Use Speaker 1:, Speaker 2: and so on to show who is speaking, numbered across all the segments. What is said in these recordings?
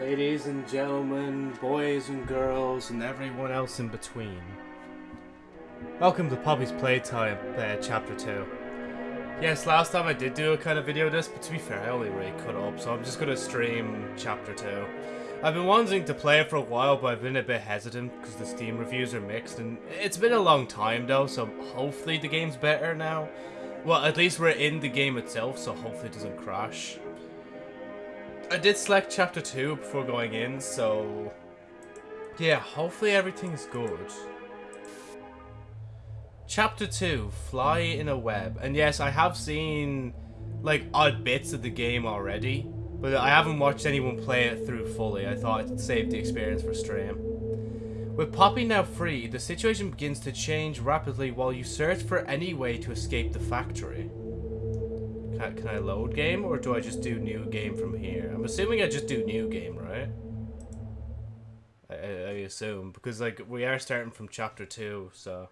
Speaker 1: ladies and gentlemen, boys and girls, and everyone else in between. Welcome to Poppy's Playtime, uh, Chapter 2. Yes, last time I did do a kind of video of this, but to be fair, I only really cut up, so I'm just going to stream Chapter 2. I've been wanting to play it for a while, but I've been a bit hesitant because the Steam reviews are mixed, and it's been a long time though, so hopefully the game's better now. Well, at least we're in the game itself, so hopefully it doesn't crash. I did select chapter 2 before going in, so... Yeah, hopefully everything's good. Chapter 2, Fly in a Web. And yes, I have seen, like, odd bits of the game already. But I haven't watched anyone play it through fully. I thought I'd save the experience for stream. With Poppy now free, the situation begins to change rapidly while you search for any way to escape the factory. Can I, can I load game, or do I just do new game from here? I'm assuming I just do new game, right? I, I, assume, because like we are starting from chapter 2, so...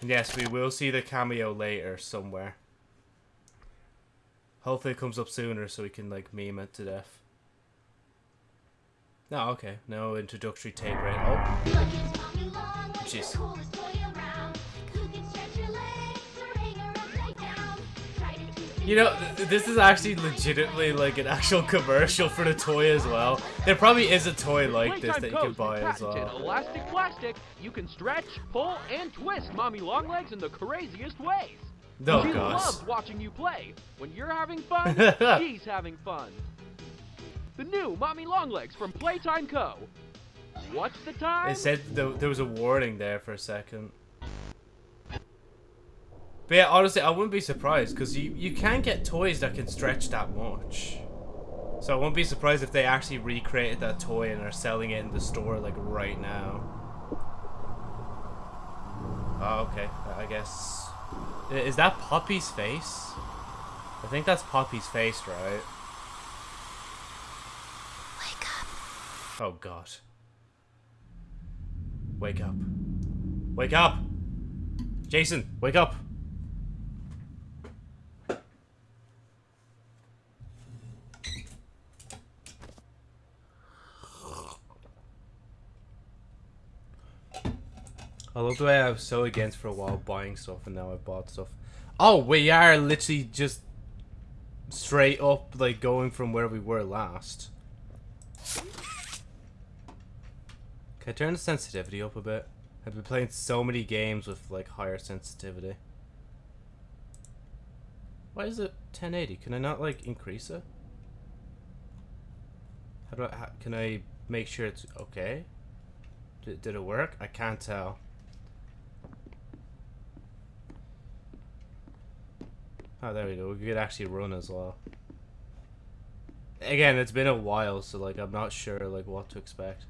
Speaker 1: Yes, we will see the cameo later somewhere. Hopefully it comes up sooner so we can like meme it to death. No, okay. No introductory tape right. Oh. Jeez. You know, th this is actually legitimately like an actual commercial for the toy as well. There probably is a toy like this that you can buy as well.
Speaker 2: Elastic plastic, you can stretch, pull, and twist Mommy Longlegs in the craziest ways.
Speaker 1: Oh
Speaker 2: she
Speaker 1: gosh.
Speaker 2: loves watching you play. When you're having fun, she's having fun. The new Mommy Longlegs from Playtime Co. What's the time?
Speaker 1: It said th there was a warning there for a second. But yeah, honestly, I wouldn't be surprised because you, you can get toys that can stretch that much. So I wouldn't be surprised if they actually recreated that toy and are selling it in the store like right now. Oh, okay. I guess. Is that Poppy's face? I think that's Poppy's face, right?
Speaker 3: Wake up.
Speaker 1: Oh god. Wake up. Wake up! Jason, wake up! I love the way I was so against for a while buying stuff and now I've bought stuff. Oh, we are literally just straight up like going from where we were last. Can I turn the sensitivity up a bit? I've been playing so many games with like higher sensitivity. Why is it 1080? Can I not like increase it? How do I, how, can I make sure it's okay? Did, did it work? I can't tell. Oh, there we go. We could actually run as well. Again, it's been a while, so like I'm not sure like what to expect.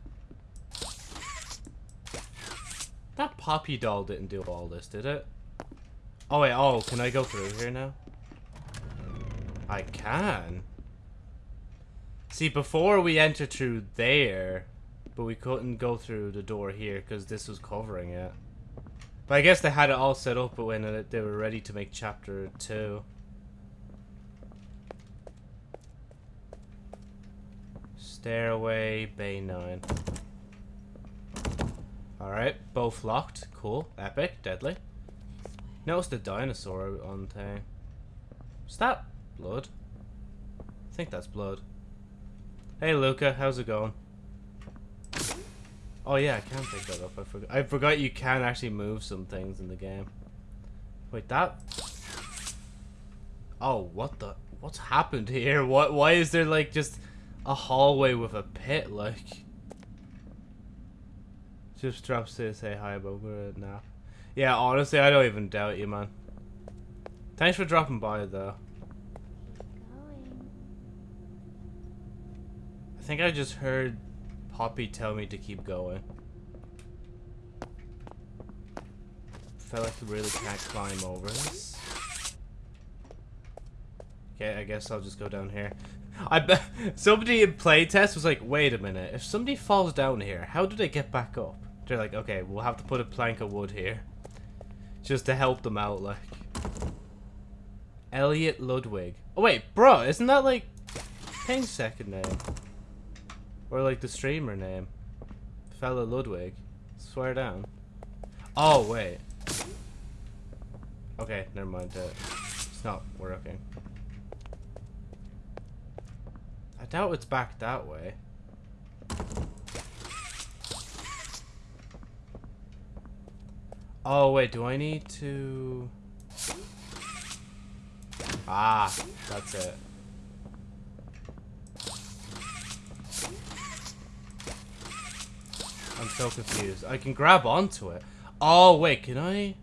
Speaker 1: That Poppy doll didn't do all this, did it? Oh wait, oh, can I go through here now? I can. See, before we entered through there, but we couldn't go through the door here because this was covering it. But I guess they had it all set up but when they were ready to make chapter 2. Stairway, Bay 9. Alright, both locked. Cool. Epic. Deadly. Notice the dinosaur on thing. Is that blood? I think that's blood. Hey Luca, how's it going? Oh yeah, I can pick that up. I forgot. I forgot you can actually move some things in the game. Wait, that. Oh, what the? What's happened here? What? Why is there like just a hallway with a pit? Like, just drops to say hi, but we're at now. Yeah, honestly, I don't even doubt you, man. Thanks for dropping by, though. I think I just heard Poppy tell me to keep going. Felt like I really can't climb over this. Okay, I guess I'll just go down here. I bet somebody in playtest was like, wait a minute, if somebody falls down here, how do they get back up? They're like, okay, we'll have to put a plank of wood here. Just to help them out, like. Elliot Ludwig. Oh wait, bro, isn't that like Ping's second name? Or like the streamer name? Fella Ludwig. Swear down. Oh, wait. Okay, never mind. Uh, it's not working. I doubt it's back that way. Oh, wait, do I need to... Ah, that's it. I'm so confused. I can grab onto it. Oh, wait, can I?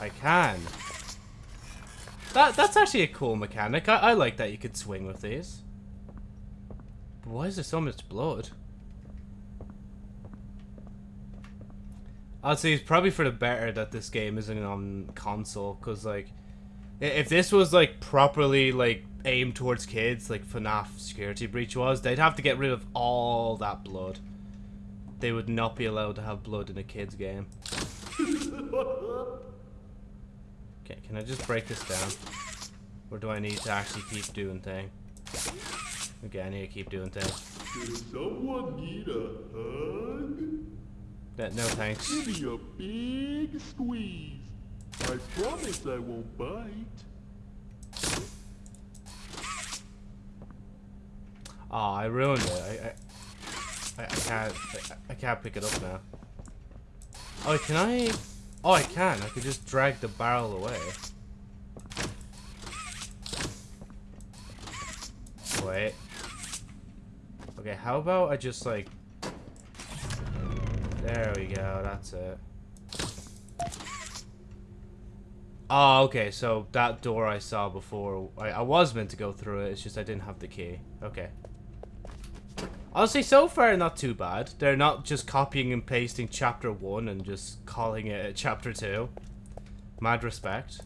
Speaker 1: I can. That That's actually a cool mechanic. I, I like that you could swing with these. But why is there so much blood? I'd say it's probably for the better that this game isn't on console, because, like, if this was, like, properly, like, aimed towards kids, like FNAF Security Breach was, they'd have to get rid of all that blood. They would not be allowed to have blood in a kid's game. Okay, can I just break this down? Or do I need to actually keep doing thing? Okay, I need to keep doing thing.
Speaker 4: Does someone need a hug?
Speaker 1: No, no thanks.
Speaker 4: Give me a big squeeze. I promise I won't bite.
Speaker 1: Oh, I ruined it. I, I, I, I can't. I, I can't pick it up now. Oh, can I? Oh, I can. I could just drag the barrel away. Wait. Okay, how about I just like... There we go, that's it. Oh, okay, so that door I saw before, I, I was meant to go through it, it's just I didn't have the key. Okay. Honestly, so far not too bad. They're not just copying and pasting chapter 1 and just calling it chapter 2. Mad respect.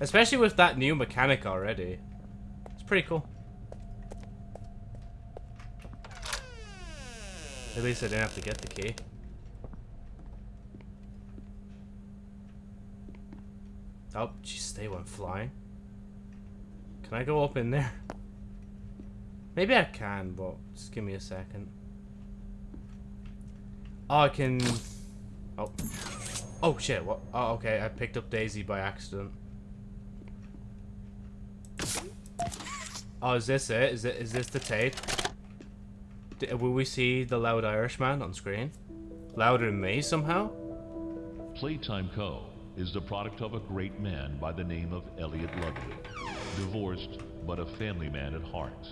Speaker 1: Especially with that new mechanic already. It's pretty cool. At least I didn't have to get the key. Oh, jeez, they went flying. Can I go up in there? Maybe I can, but just give me a second. Oh, I can... Oh. Oh, shit, what? Oh, okay, I picked up Daisy by accident. Oh, is this it? Is it? Is this the tape? D will we see the loud Irishman on screen? Louder than me, somehow?
Speaker 5: Playtime Co. is the product of a great man by the name of Elliot Ludwig. Divorced, but a family man at heart.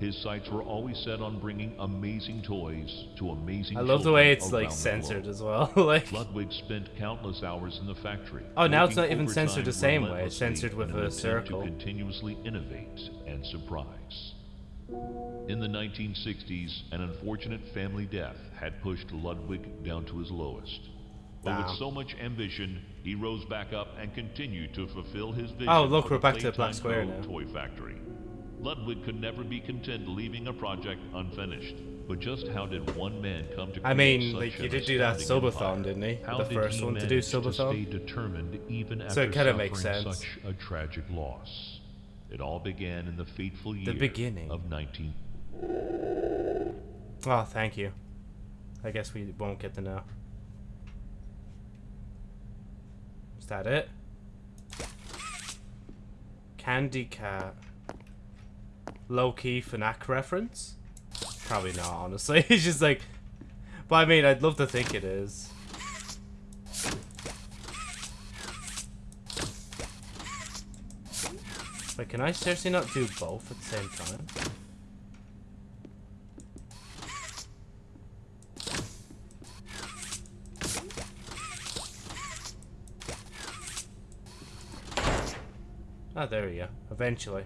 Speaker 5: His sights were always set on bringing amazing toys to amazing
Speaker 1: I love the way it's, like, censored as well. like...
Speaker 5: Ludwig spent countless hours in the factory.
Speaker 1: Oh, now it's not even censored the same way. It's censored with a circle.
Speaker 5: To continuously innovate and surprise. In the 1960s, an unfortunate family death had pushed Ludwig down to his lowest. But with so much ambition, he rose back up and continued to fulfill his vision.
Speaker 1: Oh, look, we're back to the Black Square now.
Speaker 5: Toy Factory. Ludwig could never be content leaving a project unfinished. But just how did one man come to
Speaker 1: I mean, like, he did do that subathon, didn't he?
Speaker 5: How
Speaker 1: The
Speaker 5: did
Speaker 1: first
Speaker 5: he
Speaker 1: one to do subathon?
Speaker 5: stay determined even after
Speaker 1: So it kinda makes
Speaker 5: suffering
Speaker 1: sense.
Speaker 5: such a tragic loss? It all began in the fateful year the
Speaker 1: beginning.
Speaker 5: of 19
Speaker 1: Oh, thank you. I guess we won't get to know. Is that it? Candy Cat. Low key FNAC reference? Probably not, honestly. it's just like. But I mean, I'd love to think it is. Wait, can I seriously not do both at the same time? Oh, there we go. Eventually.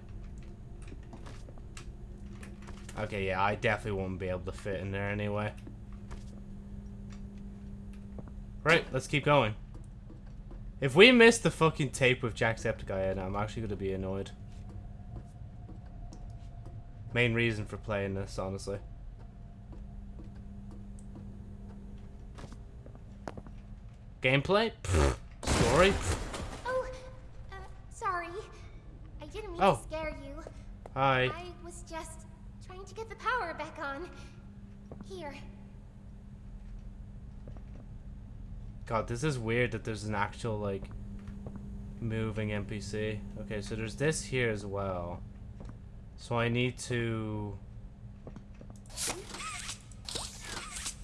Speaker 1: Okay, yeah, I definitely won't be able to fit in there anyway. Right, let's keep going. If we miss the fucking tape with Jacksepticeye in I'm actually going to be annoyed. Main reason for playing this, honestly. Gameplay? Pfft. Story?
Speaker 3: Oh, uh, sorry. I just
Speaker 1: Oh.
Speaker 6: to scare you.
Speaker 1: Hi.
Speaker 6: I was just trying to get the power back on. Here.
Speaker 1: God, this is weird that there's an actual, like, moving NPC. Okay, so there's this here as well. So I need to...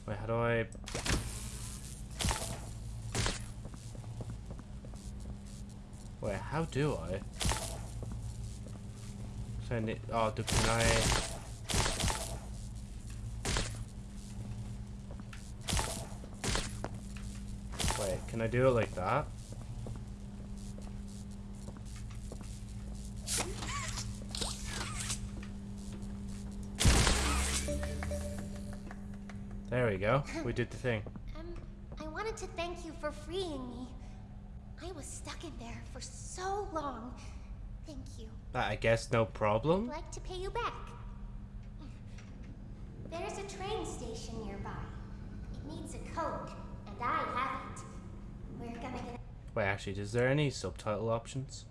Speaker 1: Wait, how do I... Wait, how do I? So I need... Oh, do, can I... Wait, can I do it like that? There we go. We did the thing.
Speaker 6: Um, I wanted to thank you for freeing me. I was stuck in there for so long. Thank you.
Speaker 1: I guess no problem.
Speaker 6: I'd like to pay you back. There's a train station nearby. It needs a code, and I have it.
Speaker 1: Wait, actually, is there any subtitle options?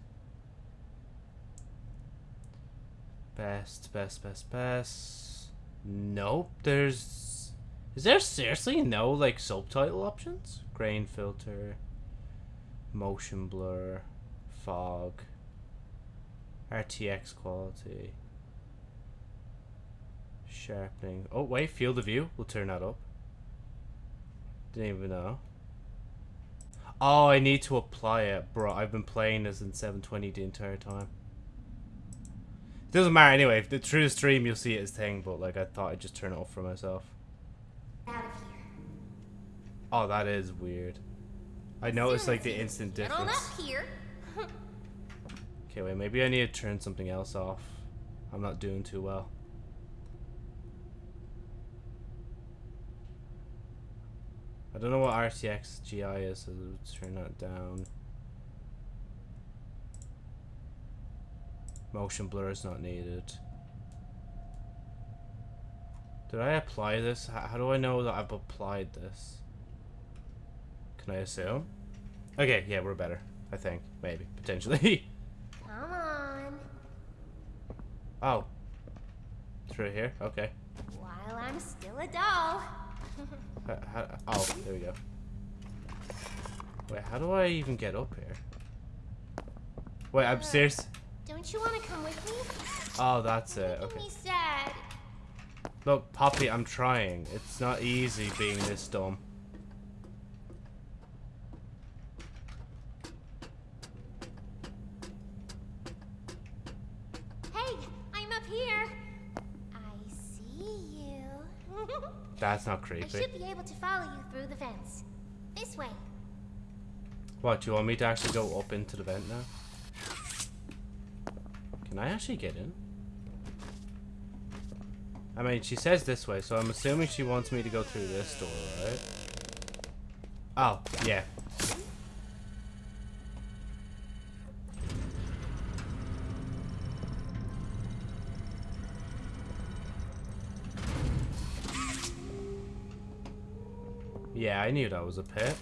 Speaker 1: Best, best, best, best. Nope, there's... Is there seriously no, like, subtitle options? Grain filter, motion blur, fog, RTX quality, sharpening. Oh, wait, field of view. We'll turn that up. Didn't even know. Oh, I need to apply it. Bro, I've been playing this in 720 the entire time. It doesn't matter anyway. If the, through the stream, you'll see it as thing, but like I thought I'd just turn it off for myself.
Speaker 6: out of here.
Speaker 1: Oh, that is weird. I noticed like the instant difference.
Speaker 6: up here.
Speaker 1: Okay, wait, maybe I need to turn something else off. I'm not doing too well. I don't know what RTX GI is, so let's turn that down. Motion blur is not needed. Did I apply this? How, how do I know that I've applied this? Can I assume? Okay, yeah, we're better. I think. Maybe. Potentially.
Speaker 6: Come on.
Speaker 1: oh. Through here? Okay.
Speaker 6: While I'm still a doll.
Speaker 1: Ha- ha- oh, there we go. Wait, how do I even get up here? Wait, I'm uh, serious.
Speaker 6: Don't you want to come with me?
Speaker 1: Oh, that's it.
Speaker 6: Making
Speaker 1: Okay.
Speaker 6: me sad.
Speaker 1: Look, Poppy, I'm trying. It's not easy being this dumb. That's not creepy.
Speaker 6: I should be able to follow you through the fence. This way.
Speaker 1: What, do you want me to actually go up into the vent now? Can I actually get in? I mean, she says this way, so I'm assuming she wants me to go through this door, right? Oh, yeah. Yeah, I knew that was a pit.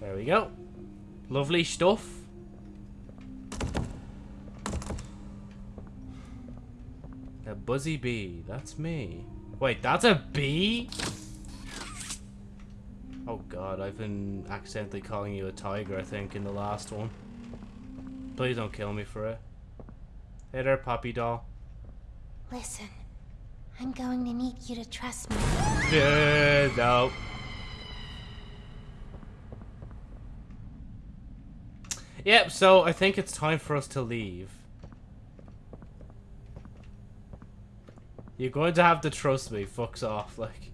Speaker 1: There we go. Lovely stuff. A buzzy bee. That's me. Wait, that's a bee? Oh god, I've been accidentally calling you a tiger, I think, in the last one. Please don't kill me for it. Hey there, puppy doll.
Speaker 6: Listen, I'm going to need you to trust me.
Speaker 1: Yeah, no. Yep, so I think it's time for us to leave. You're going to have to trust me, fucks off, like.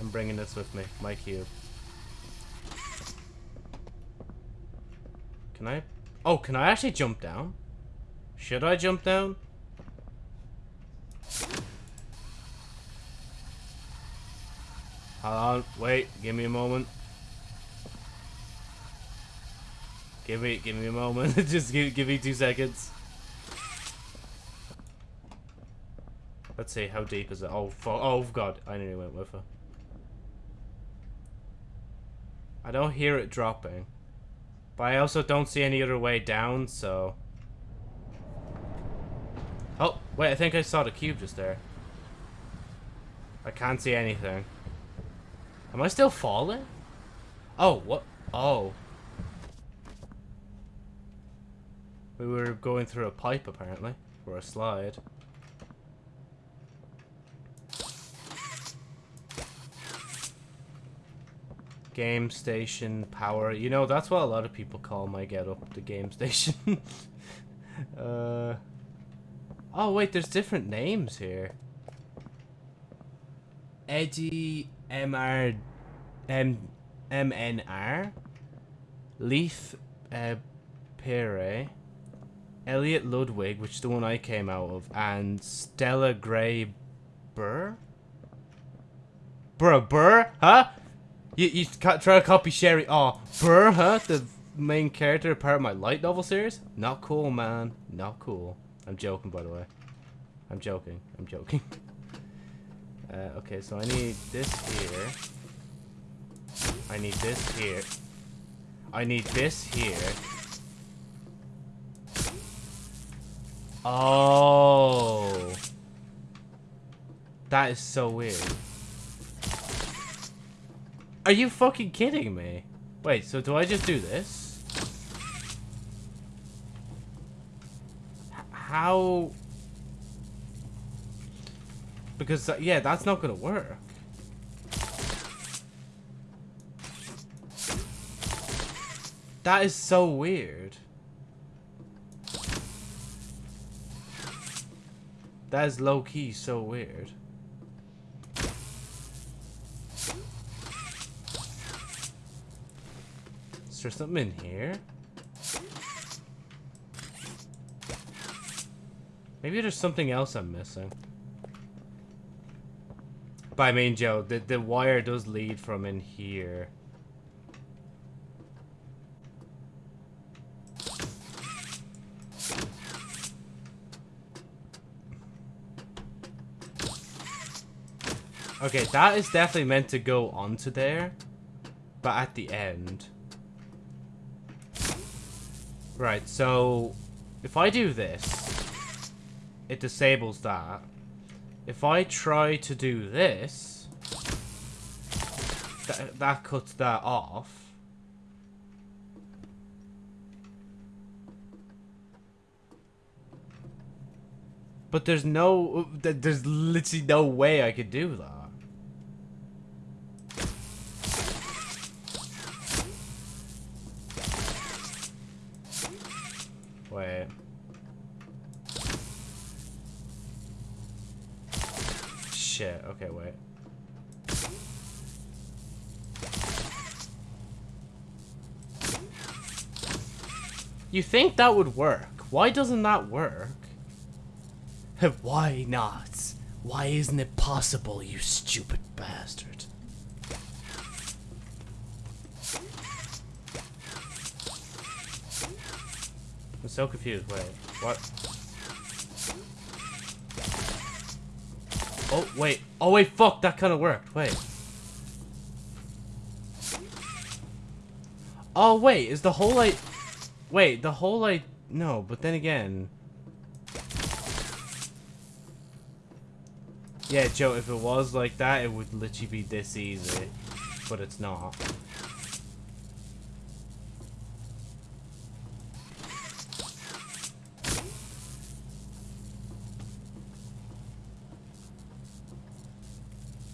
Speaker 1: I'm bringing this with me, my cube. Can I? Oh, can I actually jump down? Should I jump down? Hold on, wait, give me a moment. Give me, give me a moment. Just give, give me two seconds. Let's see, how deep is it? Oh, fu- oh god, I nearly went with her. I don't hear it dropping. But I also don't see any other way down, so... Oh, wait, I think I saw the cube just there. I can't see anything. Am I still falling? Oh, what? Oh. We were going through a pipe, apparently. Or a slide. Game station power. You know, that's what a lot of people call my get up, the game station. uh... Oh, wait, there's different names here. Eddie MR... M... MNR? Leaf... Uh... Pere. Elliot Ludwig, which is the one I came out of, and Stella Gray Burr? Bro, Burr? Huh? You, you try to copy Sherry. Oh, Burr, huh? The main character part of my light novel series? Not cool, man. Not cool. I'm joking, by the way. I'm joking. I'm joking. Uh, okay, so I need this here. I need this here. I need this here. Oh. That is so weird. Are you fucking kidding me? Wait, so do I just do this? H how... Because, uh, yeah, that's not gonna work. That is so weird. That is low-key so weird. Is there something in here? Maybe there's something else I'm missing. I mean, Joe, the, the wire does lead from in here. Okay, that is definitely meant to go onto there. But at the end. Right, so... If I do this, it disables that. If I try to do this, that, that cuts that off. But there's no, uh, there's literally no way I could do that. Wait. Shit, okay, wait. You think that would work? Why doesn't that work? Why not? Why isn't it possible, you stupid bastard? So confused. Wait, what? Oh, wait. Oh, wait, fuck. That kind of worked. Wait. Oh, wait. Is the whole light... Wait, the whole light... No, but then again... Yeah, Joe, if it was like that, it would literally be this easy. But it's not.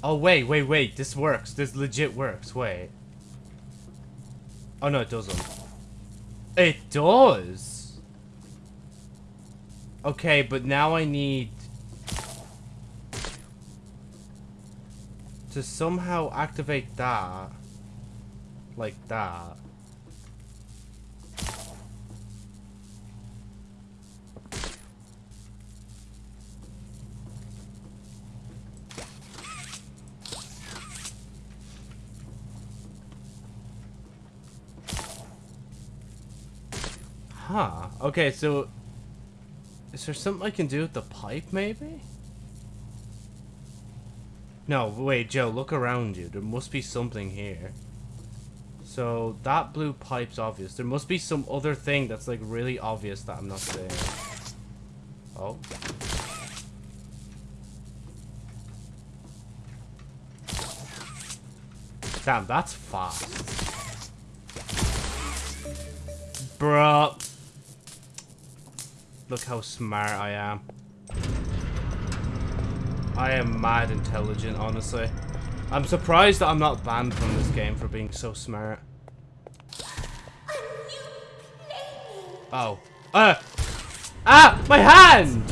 Speaker 1: Oh, wait, wait, wait. This works. This legit works. Wait. Oh, no, it doesn't. It does! Okay, but now I need... To somehow activate that. Like that. Huh. Okay, so... Is there something I can do with the pipe, maybe? No, wait, Joe, look around you. There must be something here. So that blue pipe's obvious. There must be some other thing that's like really obvious that I'm not seeing. Oh. Damn, that's fast. Bruh. Look how smart I am. I am mad intelligent, honestly. I'm surprised that I'm not banned from this game for being so smart. Oh. Uh! Ah! My hand!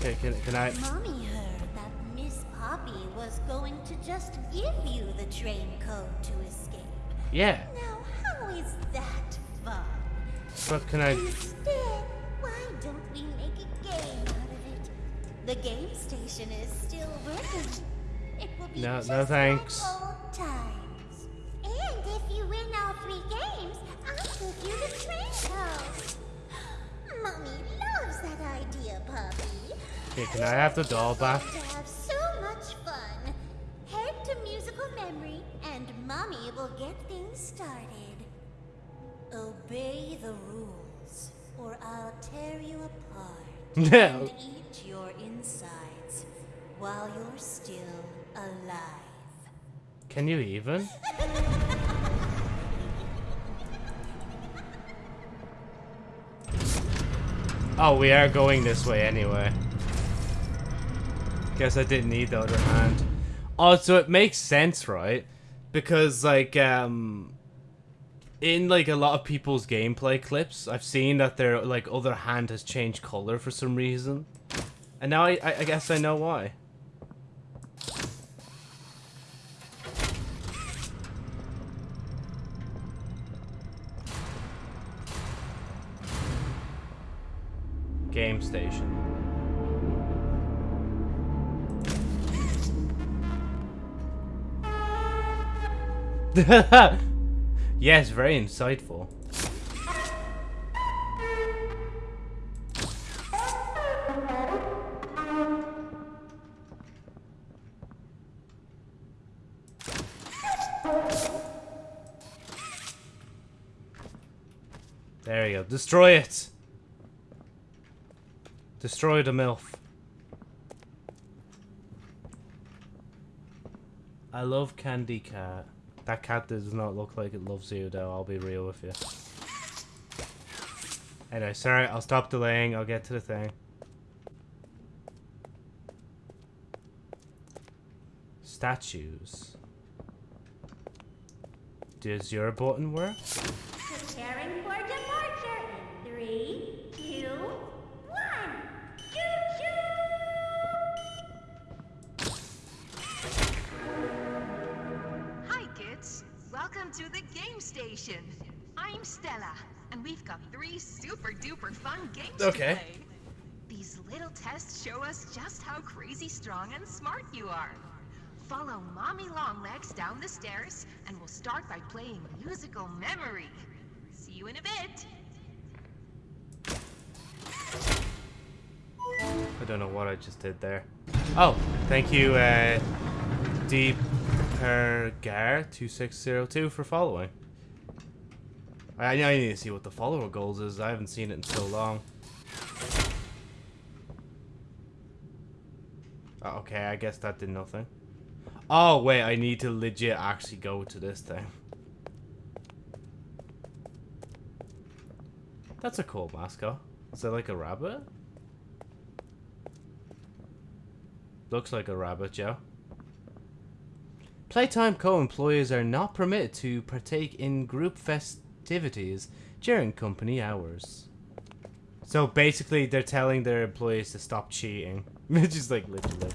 Speaker 1: Okay, can, can I...
Speaker 3: Mommy was going to just give you the train code to escape.
Speaker 1: Yeah.
Speaker 3: Now, how is that fun?
Speaker 1: But can I...
Speaker 3: Instead, why don't we make a game out of it? The game station is still working. It will be
Speaker 1: No-
Speaker 3: just
Speaker 1: no thanks.
Speaker 3: like old times. And if you win all three games, I'll give you the train code. Mommy loves that idea, puppy.
Speaker 1: Okay, can I have the doll back?
Speaker 3: Mommy will get things started. Obey the rules, or I'll tear you apart
Speaker 1: No.
Speaker 3: and eat your insides while you're still alive.
Speaker 1: Can you even? Oh, we are going this way anyway. Guess I didn't need the other hand. Oh, so it makes sense, right? Because, like, um... In, like, a lot of people's gameplay clips, I've seen that their, like, other hand has changed color for some reason. And now I, I, I guess I know why. yes, very insightful. There you go. Destroy it! Destroy the MILF. I love Candy Cat. That cat does not look like it loves you, though. I'll be real with you. Anyway, sorry. I'll stop delaying. I'll get to the thing. Statues. Does your button work?
Speaker 3: Preparing for
Speaker 1: Okay.
Speaker 7: These little tests show us just how crazy strong and smart you are. Follow Mommy Longlegs down the stairs, and we'll start by playing musical memory. See you in a bit.
Speaker 1: I don't know what I just did there. Oh, thank you, uh, Deepergar2602 for following. I, I need to see what the follower goals is. I haven't seen it in so long. Oh, okay, I guess that did nothing. Oh, wait, I need to legit actually go to this thing. That's a cool mascot. Is that like a rabbit? Looks like a rabbit, Joe. Playtime co-employees are not permitted to partake in group festivities during company hours. So basically, they're telling their employees to stop cheating. Which is like literally.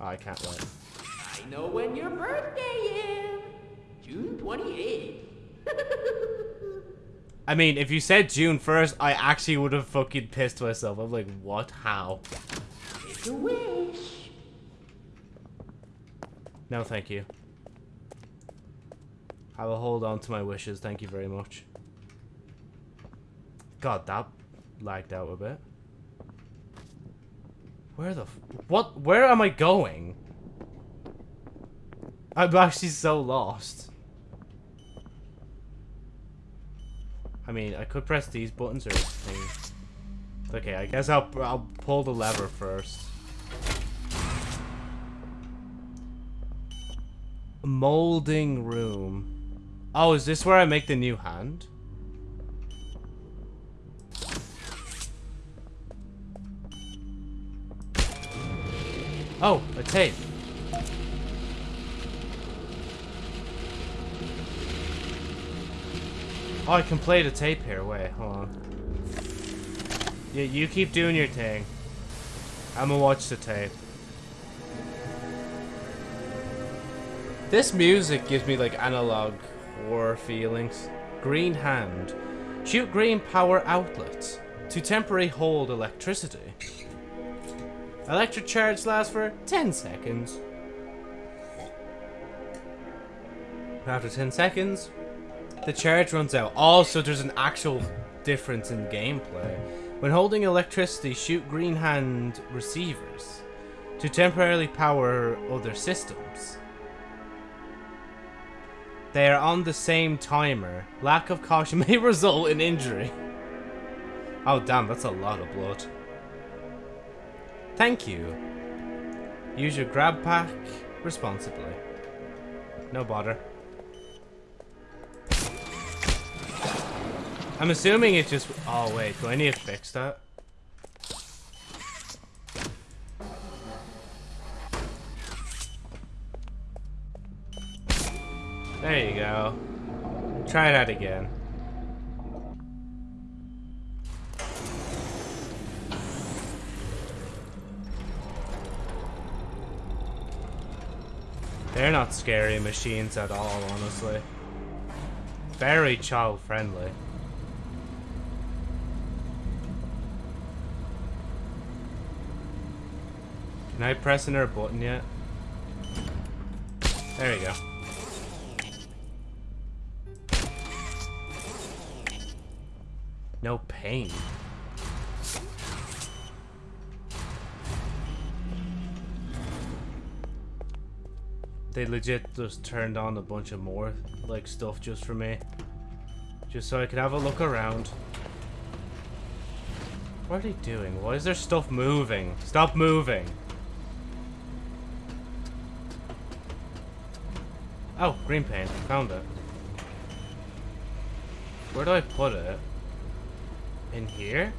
Speaker 1: Oh, I can't wait.
Speaker 8: I know when your birthday is. June 28th.
Speaker 1: I mean, if you said June 1st, I actually would have fucking pissed myself. I'm like, what? How?
Speaker 8: Make a wish.
Speaker 1: No, thank you. I will hold on to my wishes. Thank you very much. God, that lagged out a bit. Where the What? Where am I going? I'm actually so lost. I mean, I could press these buttons or things. Okay, I guess I'll I'll pull the lever first. Molding room. Oh, is this where I make the new hand? Oh, a tape. Oh, I can play the tape here. Wait, hold on. Yeah, you keep doing your thing. I'm gonna watch the tape. This music gives me like analog horror feelings. Green hand. Shoot green power outlets to temporarily hold electricity. Electric charge lasts for 10 seconds. After 10 seconds, the charge runs out. Also, there's an actual difference in gameplay. When holding electricity, shoot green hand receivers to temporarily power other systems. They are on the same timer. Lack of caution may result in injury. Oh damn, that's a lot of blood. Thank you. Use your grab pack responsibly. No bother. I'm assuming it's just... Oh, wait. Do I need to fix that? There you go. Try that again. They're not scary machines at all, honestly. Very child friendly. Can I press in her button yet? There you go. No pain. They legit just turned on a bunch of more like stuff just for me. Just so I could have a look around. What are they doing? Why is there stuff moving? Stop moving. Oh, green paint. Found it. Where do I put it? In here?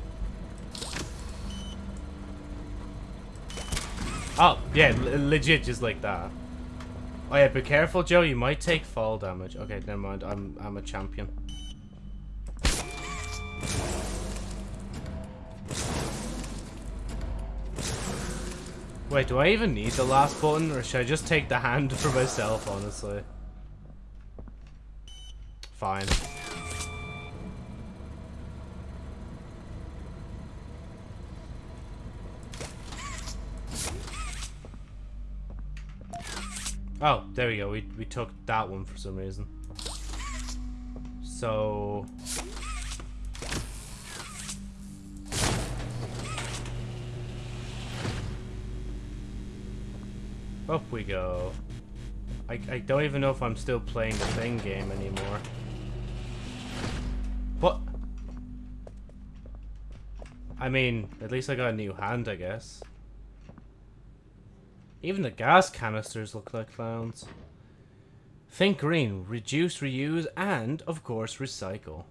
Speaker 1: Oh, yeah, legit just like that. Oh yeah, be careful, Joe. You might take fall damage. Okay, never mind. I'm I'm a champion. Wait, do I even need the last button, or should I just take the hand for myself? Honestly, fine. Oh, there we go. We, we took that one for some reason. So... Up we go. I, I don't even know if I'm still playing the thing game anymore. What? I mean, at least I got a new hand, I guess. Even the gas canisters look like clowns. Think green, reduce, reuse, and, of course, recycle.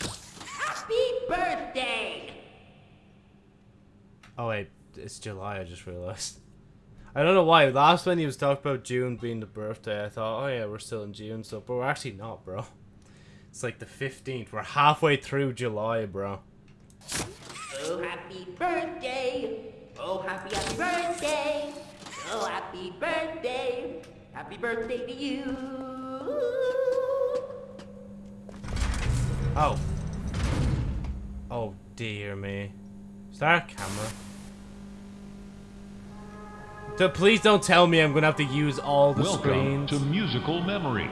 Speaker 8: Happy birthday!
Speaker 1: Oh wait, it's July, I just realized. I don't know why, last when he was talking about June being the birthday, I thought, oh yeah, we're still in June, so, but we're actually not, bro. It's like the 15th, we're halfway through July, bro.
Speaker 8: Oh, happy birthday! Oh, happy, happy birthday! Oh, happy birthday! Happy birthday to you!
Speaker 1: Oh. Oh dear me. Is that a camera? So please don't tell me I'm gonna have to use all the
Speaker 5: Welcome
Speaker 1: screens.
Speaker 5: to Musical Memory.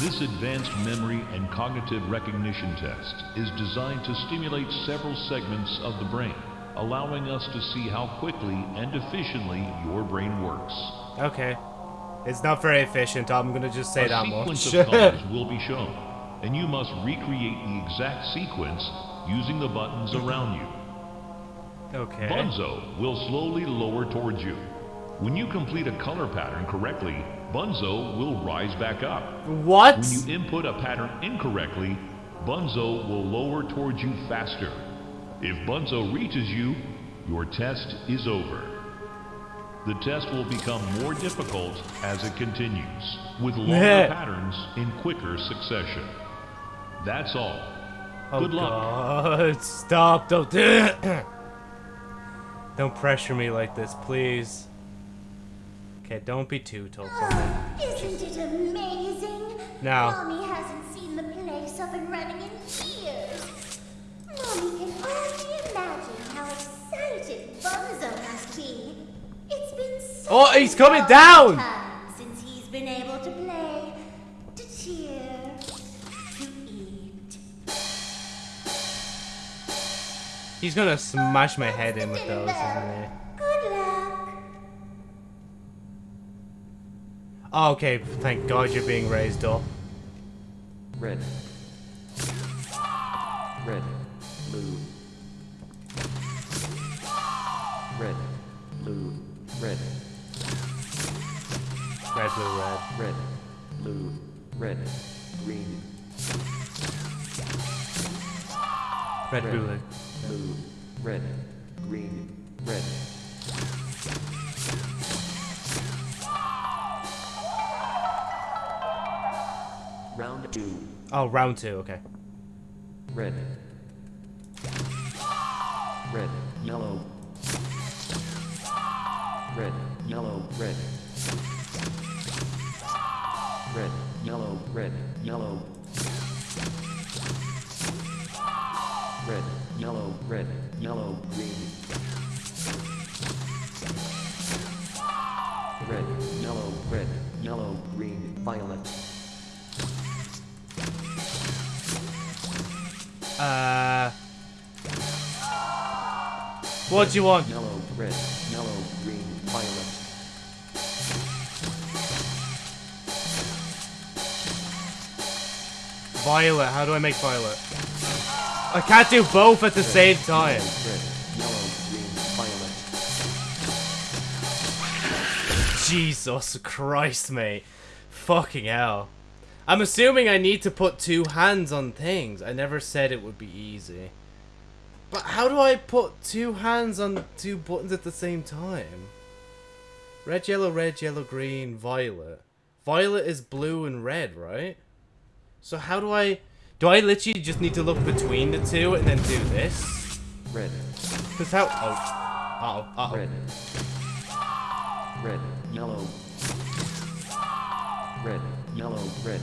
Speaker 5: This advanced memory and cognitive recognition test is designed to stimulate several segments of the brain, allowing us to see how quickly and efficiently your brain works.
Speaker 1: Okay. It's not very efficient, I'm gonna just say
Speaker 5: a
Speaker 1: that
Speaker 5: sequence
Speaker 1: much.
Speaker 5: of colors will be shown, and you must recreate the exact sequence using the buttons around you.
Speaker 1: okay.
Speaker 5: Bunzo will slowly lower towards you. When you complete a color pattern correctly, Bunzo will rise back up.
Speaker 1: What?
Speaker 5: When you input a pattern incorrectly, Bunzo will lower towards you faster. If Bunzo reaches you, your test is over. The test will become more difficult as it continues, with longer patterns in quicker succession. That's all.
Speaker 1: Oh
Speaker 5: Good luck.
Speaker 1: God. Stop, don't do it. Don't pressure me like this, please. Okay, don't be too tough ah, on me.
Speaker 3: Isn't it amazing?
Speaker 1: No.
Speaker 3: Mommy hasn't seen the place up and running
Speaker 1: Oh, he's coming down!
Speaker 3: since he's been able to play, to cheer, to eat.
Speaker 1: He's gonna smash my head in with those, isn't he?
Speaker 3: Good luck.
Speaker 1: Oh, okay, thank God you're being raised up.
Speaker 9: Red. Red. Blue. Red. Blue. Red.
Speaker 1: Red, blue, red.
Speaker 9: Red. Blue. Red. Green.
Speaker 1: Red,
Speaker 9: Red.
Speaker 1: blue, red.
Speaker 9: Blue. Red. Green. Red. Round two.
Speaker 1: Oh, round two, okay.
Speaker 9: Red. Red, yellow. Red, yellow, red. Red, yellow, red, yellow. Red, yellow, red, yellow, green. Red, yellow, red, yellow, green, violet.
Speaker 1: Uh. What do you want?
Speaker 9: Yellow, red, Violet,
Speaker 1: how do I make violet? I can't do both at the same time.
Speaker 9: Red, yellow, green, violet.
Speaker 1: Jesus Christ, mate. Fucking hell. I'm assuming I need to put two hands on things. I never said it would be easy. But how do I put two hands on two buttons at the same time? Red, yellow, red, yellow, green, violet. Violet is blue and red, right? So how do I... Do I literally just need to look between the two and then do this?
Speaker 9: Red,
Speaker 1: Because how... Oh. Uh-oh. Uh-oh.
Speaker 9: red. Red, yellow. Red, yellow, red.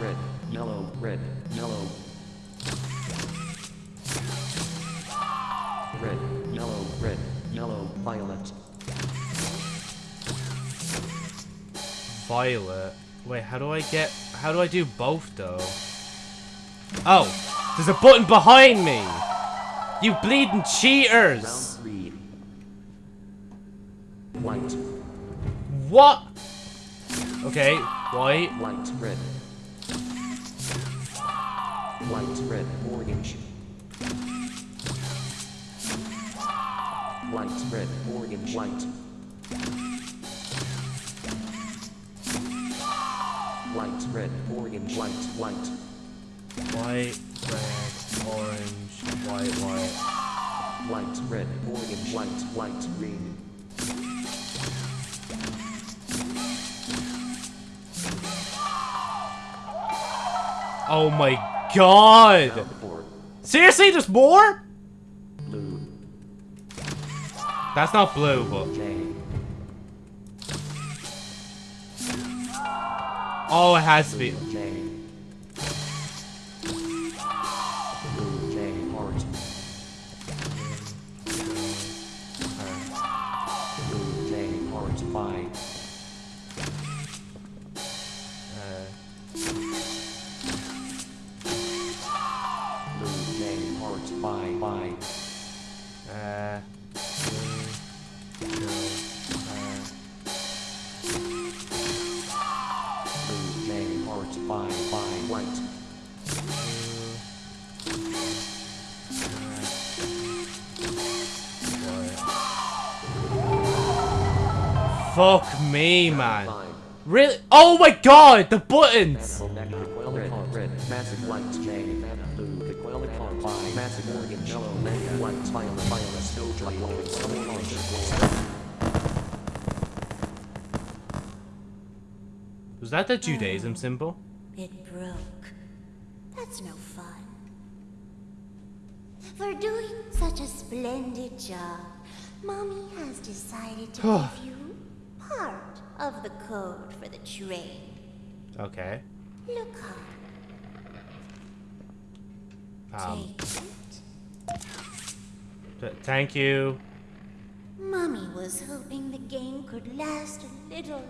Speaker 9: Red, yellow, red, yellow. Red, yellow, red, yellow, violet.
Speaker 1: Violet. Wait, how do I get... How do I do both, though? Oh! There's a button behind me! You bleeding cheaters!
Speaker 9: White,
Speaker 1: What? Okay, white.
Speaker 9: white, red. White, red, orange. White, red, orange, white. White, red, orange, white, white.
Speaker 1: White, red, orange, white, white.
Speaker 9: White, red, orange, white, white, green.
Speaker 1: Oh my god! Seriously, there's more?
Speaker 9: Blue,
Speaker 1: That's not blue, but... Oh, it has to be... Fuck me, man. Really? Oh my god, the buttons!
Speaker 9: Apple nectar. Red. Red. Massive white. Name. Blue. The quail. Bye. Massive organ. Yellow. Red. White. Violet. Violet. Soldier. Yellow. Stone. Orange.
Speaker 1: Was that the Judaism symbol?
Speaker 3: It broke. That's no fun. For doing such a splendid job, Mommy has decided to give you part of the code for the train.
Speaker 1: Okay.
Speaker 3: Look up.
Speaker 1: Um,
Speaker 3: Take it.
Speaker 1: th- thank you.
Speaker 3: Mommy was hoping the game could last a little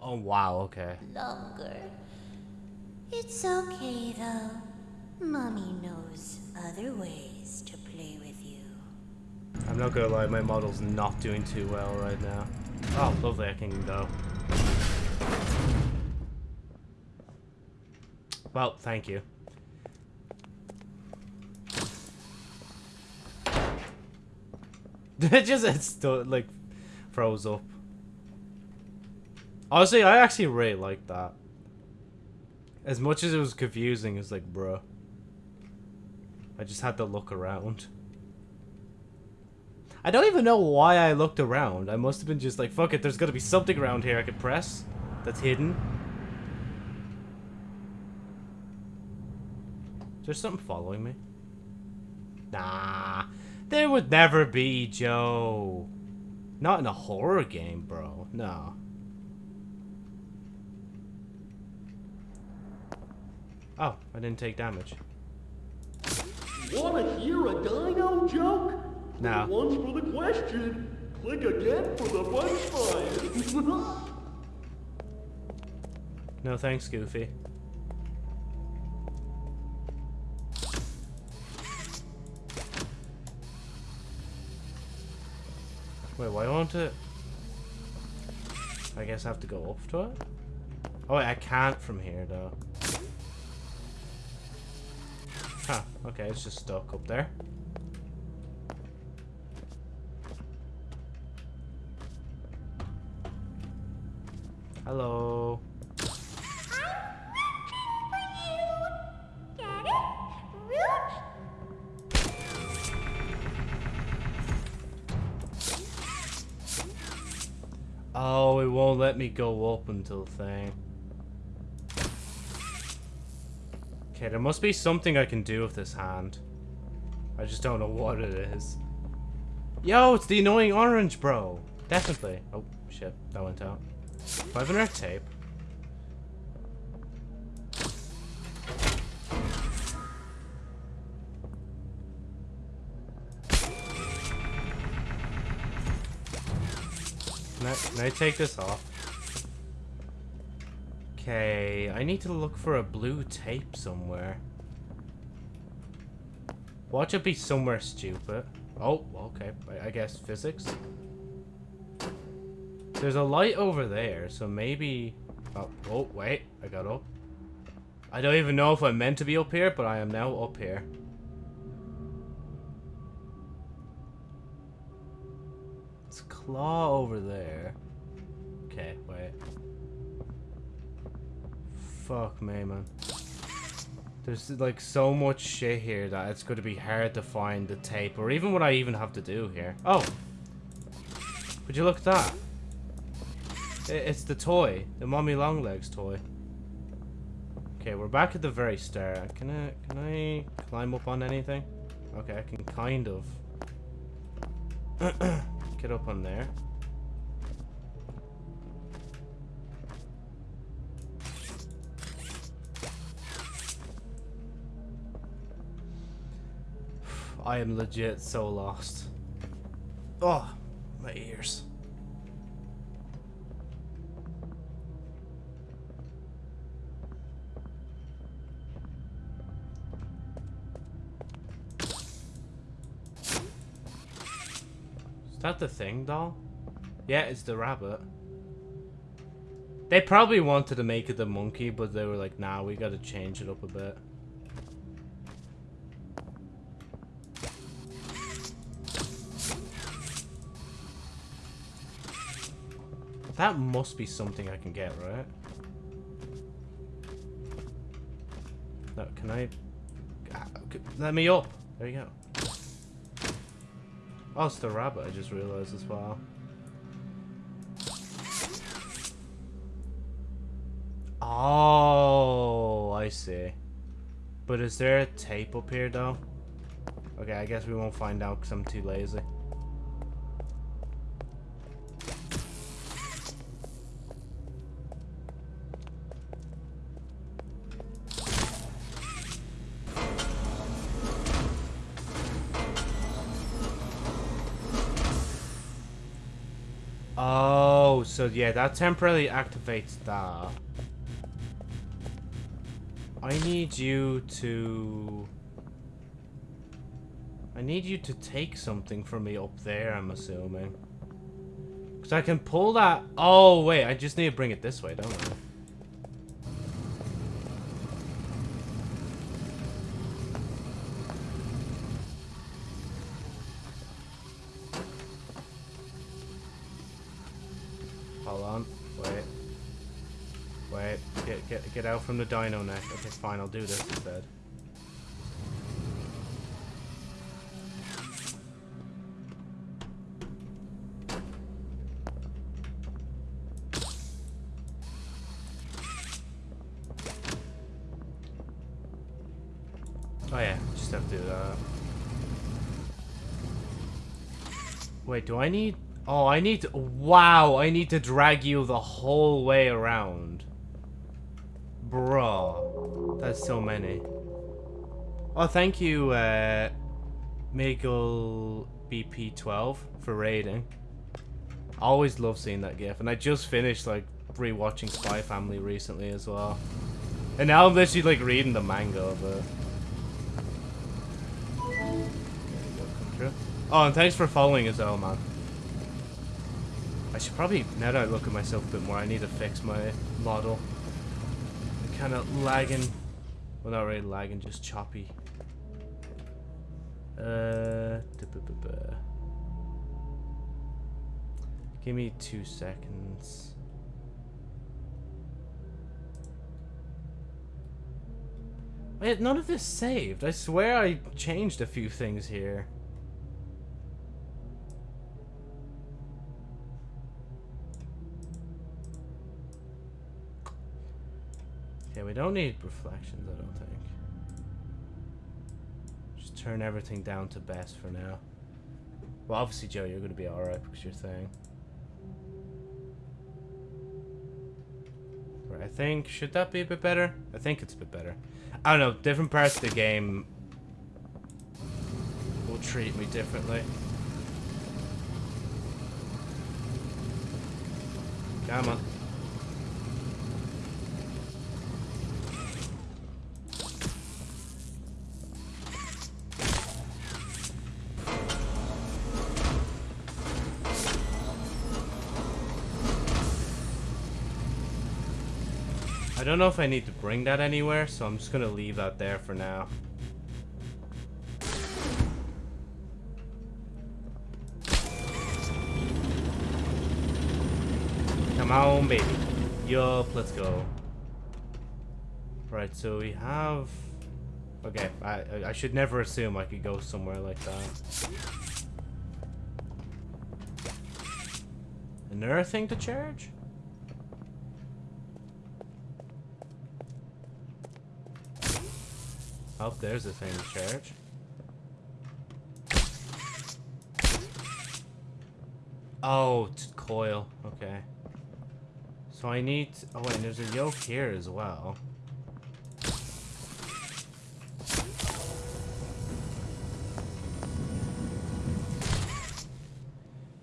Speaker 1: Oh wow, okay.
Speaker 3: longer. It's okay though. Mommy knows other ways to play with you.
Speaker 1: I'm not gonna lie, my model's not doing too well right now. Oh, lovely, I can go. Well, thank you. it just it still like froze up. Honestly, I actually really like that. As much as it was confusing, it's like, bruh. I just had to look around. I don't even know why I looked around. I must have been just like, fuck it, there's gotta be something around here I could press that's hidden. Is there something following me? Nah. There would never be, Joe. Not in a horror game, bro. No. Oh, I didn't take damage.
Speaker 4: Wanna hear a dino joke?
Speaker 1: No.
Speaker 4: Once for the question. Click again for the punchline.
Speaker 1: No thanks, Goofy. Wait, why won't it? I guess I have to go up to it? Oh, wait, I can't from here, though. Huh, okay, it's just stuck up there. Hello. I'm looking for you!
Speaker 3: Get it? Root?
Speaker 1: Oh, it won't let me go up until thing. Okay, there must be something I can do with this hand. I just don't know what it is. Yo, it's the annoying orange, bro. Definitely. Oh, shit. That went out. 500 tape. Can I, can I take this off? Okay, I need to look for a blue tape somewhere. Watch it be somewhere stupid. Oh, okay. I, I guess physics. There's a light over there, so maybe... Oh, oh, wait. I got up. I don't even know if I'm meant to be up here, but I am now up here. It's claw over there. Okay, wait. Fuck me, man. There's like so much shit here that it's going to be hard to find the tape, or even what I even have to do here. Oh! Would you look at that? It's the toy, the Mommy Longlegs toy. Okay, we're back at the very start. Can I, can I climb up on anything? Okay, I can kind of. Get up on there. I am legit so lost. Oh, my ears. That the thing, doll? Yeah, it's the rabbit. They probably wanted to make it the monkey, but they were like, nah, we gotta change it up a bit. That must be something I can get, right? No, can I... Ah, Let me up! There you go. Oh, it's the rabbit, I just realized as well. Oh, I see. But is there a tape up here, though? Okay, I guess we won't find out because I'm too lazy. So yeah, that temporarily activates that. I need you to... I need you to take something from me up there, I'm assuming. Because I can pull that... Oh, wait, I just need to bring it this way, don't I? Get out from the dino neck. Okay, fine. I'll do this instead. Oh yeah, just have to do that. Wait, do I need... Oh, I need to... Wow, I need to drag you the whole way around. Bro. That's so many. Oh, thank you, uh... Miguel BP12 for raiding. I always love seeing that gif. And I just finished, like, rewatching Spy Family recently as well. And now I'm literally, like, reading the manga it. Oh, and thanks for following as well, man. I should probably, now that I look at myself a bit more, I need to fix my model. Kind of lagging. Well, not really lagging, just choppy. Uh, duh-buh-buh-buh. Give me two seconds. Wait, none of this saved. I swear I changed a few things here. Okay, we don't need reflections, I don't think. Just turn everything down to best for now. Well, obviously, Joe, you're going to be alright because you're thing. Right, I think, should that be a bit better? I think it's a bit better. I don't know, different parts of the game will treat me differently. Come on. Don't know if I need to bring that anywhere, so I'm just gonna leave that there for now. Come on, baby. Yup, let's go. Right, so we have... Okay, I, I should never assume I could go somewhere like that. Another thing to charge? Oh, there's a to charge. Oh, coil. Okay. So I need... Oh, wait, there's a yoke here as well.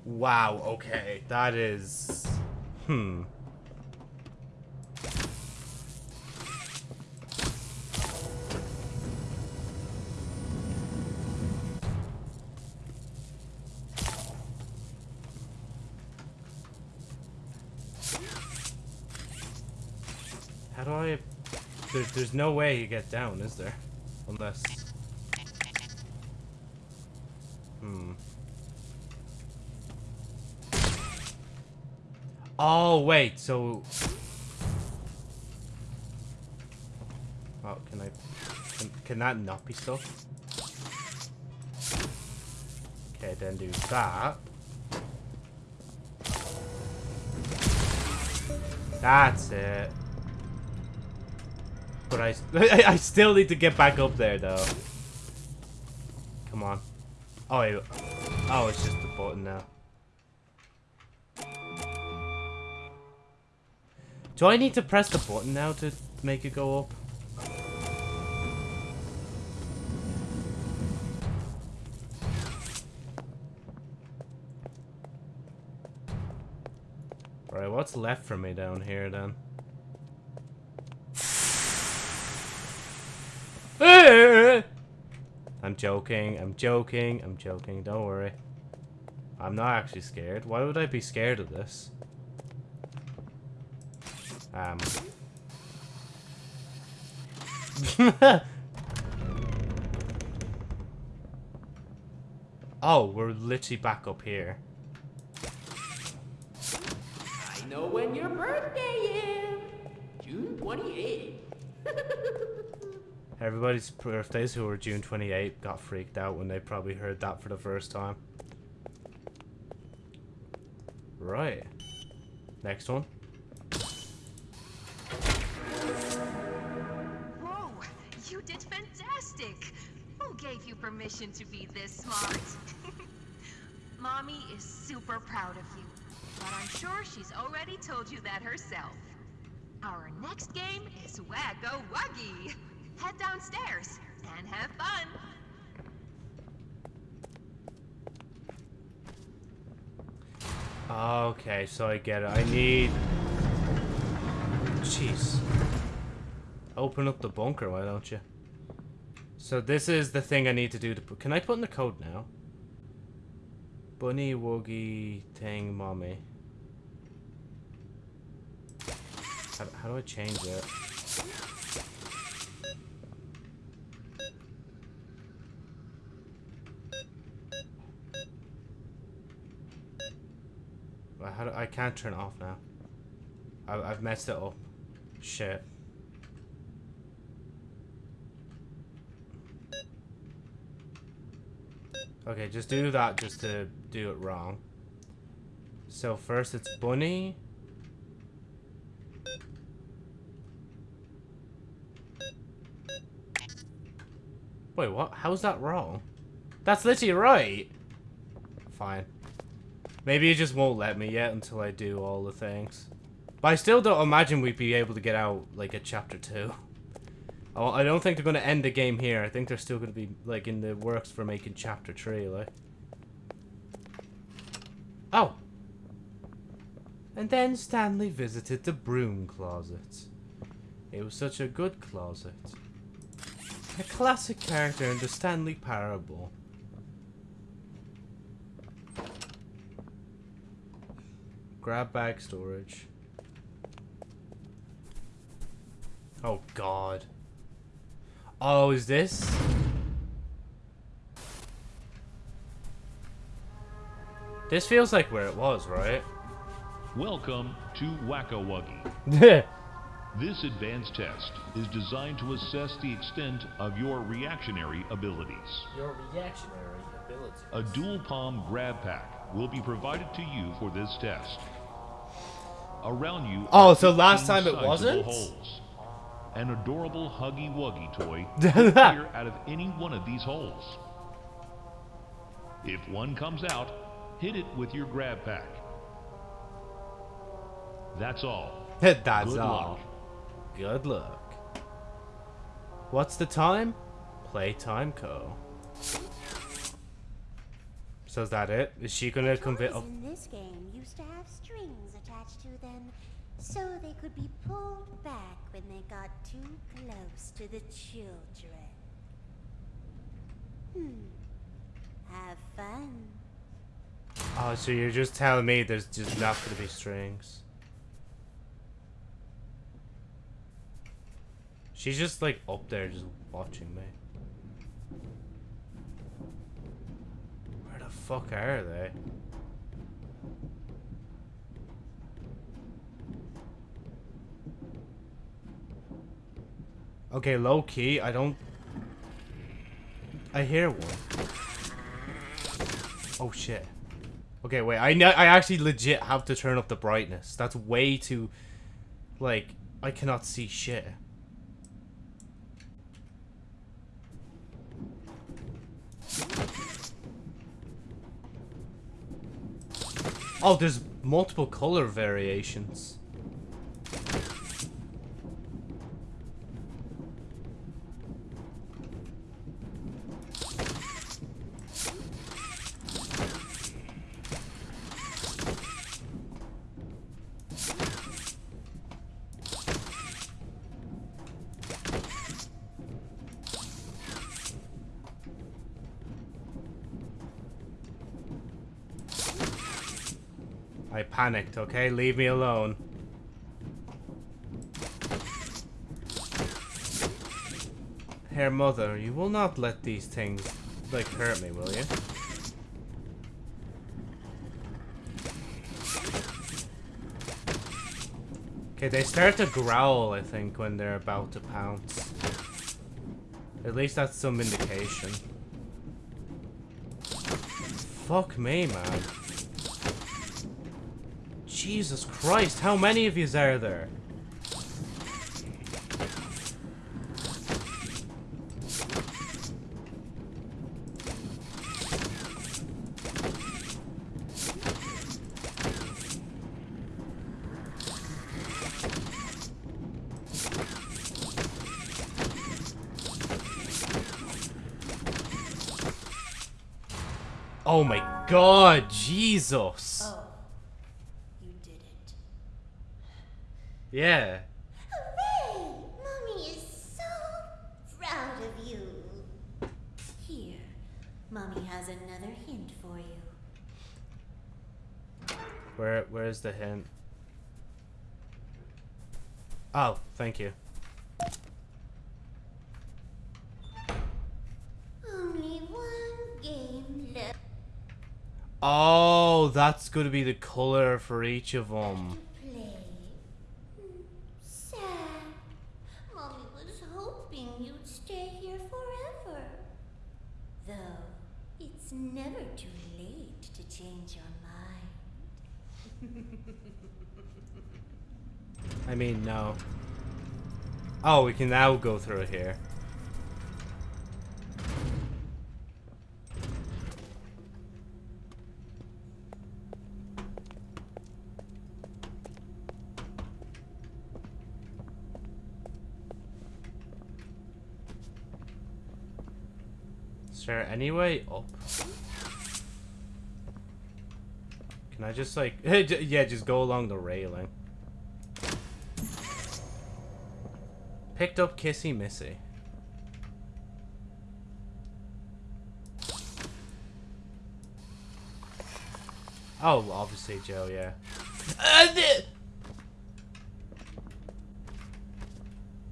Speaker 1: Wow, okay. That is... Hmm. There's no way you get down, is there? Unless... Hmm. Oh, wait, so... Oh, can I... Can, can that not be stuff? Okay, then do that. That's it. But I, I still need to get back up there, though. Come on. Oh, wait. oh, it's just the button now. Do I need to press the button now to make it go up? Right, what's left for me down here then? I'm joking, I'm joking, I'm joking, don't worry. I'm not actually scared. Why would I be scared of this? Um. oh, we're literally back up here.
Speaker 8: I know when your birthday is. June 28th.
Speaker 1: Everybody's birthdays who were June 28 got freaked out when they probably heard that for the first time. Right. Next one.
Speaker 7: Whoa, you did fantastic! Who gave you permission to be this smart? Mommy is super proud of you, but I'm sure she's already told you that herself. Our next game is Wacko Wuggy. Head downstairs and have fun.
Speaker 1: Okay, so I get it. I need... Jeez. Open up the bunker, why don't you? So this is the thing I need to do to put... Can I put in the code now? Bunny, Woogie, Thing, Mommy. How, how do I change it? How do, I can't turn it off now. I, I've messed it up. Shit. Okay, just do that just to do it wrong. So first it's bunny. Wait, what? How's that wrong? That's literally right. Fine. Maybe it just won't let me yet until I do all the things. But I still don't imagine we'd be able to get out, like, a Chapter 2. Oh, I don't think they're going to end the game here. I think they're still going to be, like, in the works for making Chapter 3, like. Oh! And then Stanley visited the broom closet. It was such a good closet. A classic character in the Stanley Parable. Grab bag storage. Oh god. Oh, is this? This feels like where it was, right?
Speaker 5: Welcome to Whack-A-Wuggy.
Speaker 1: yeah.
Speaker 5: This advanced test is designed to assess the extent of your reactionary abilities.
Speaker 1: Your reactionary abilities.
Speaker 5: A dual palm grab pack will be provided to you for this test. Around you.
Speaker 1: Oh, so last time it wasn't?
Speaker 5: Holes. An adorable Huggy Wuggy toy will appear out of any one of these holes. If one comes out, hit it with your grab pack. That's all.
Speaker 1: That's
Speaker 5: Good
Speaker 1: all.
Speaker 5: luck.
Speaker 1: Good luck. What's the time? Playtime Co. So is that it? Is she gonna convince?
Speaker 3: Toys in this game used to have strings attached to them, so they could be pulled back when they got too close to the children. Hmm. Have fun.
Speaker 1: Oh, so you're just telling me there's just not gonna be strings. She's just like up there just watching me. Where the fuck are they? Okay, low key, I don't... I hear one. Oh shit. Okay, wait, I, I actually legit have to turn up the brightness. That's way too... Like, I cannot see shit. Oh, there's multiple color variations. Panicked, okay? Leave me alone. Here, mother, you will not let these things, like, hurt me, will you? Okay, they start to growl, I think, when they're about to pounce. At least that's some indication. Fuck me, man. Jesus Christ, how many of yous are there? Oh my god, Jesus.
Speaker 3: Oh, you did it.
Speaker 1: Yeah.
Speaker 3: Hooray! Mommy is so proud of you. Here, Mommy has another hint for you.
Speaker 1: Where where's the hint? Oh, thank you.
Speaker 3: Only one game left
Speaker 1: Oh, that's going to be the color for each of them.
Speaker 3: to play. Sad. Mommy was hoping you'd stay here forever. Though, it's never too late to change your mind.
Speaker 1: I mean, no. Oh, we can now go through here. There oh. up? Can I just like, yeah, just go along the railing. Picked up Kissy Missy. Oh, obviously Joe, yeah. Uh,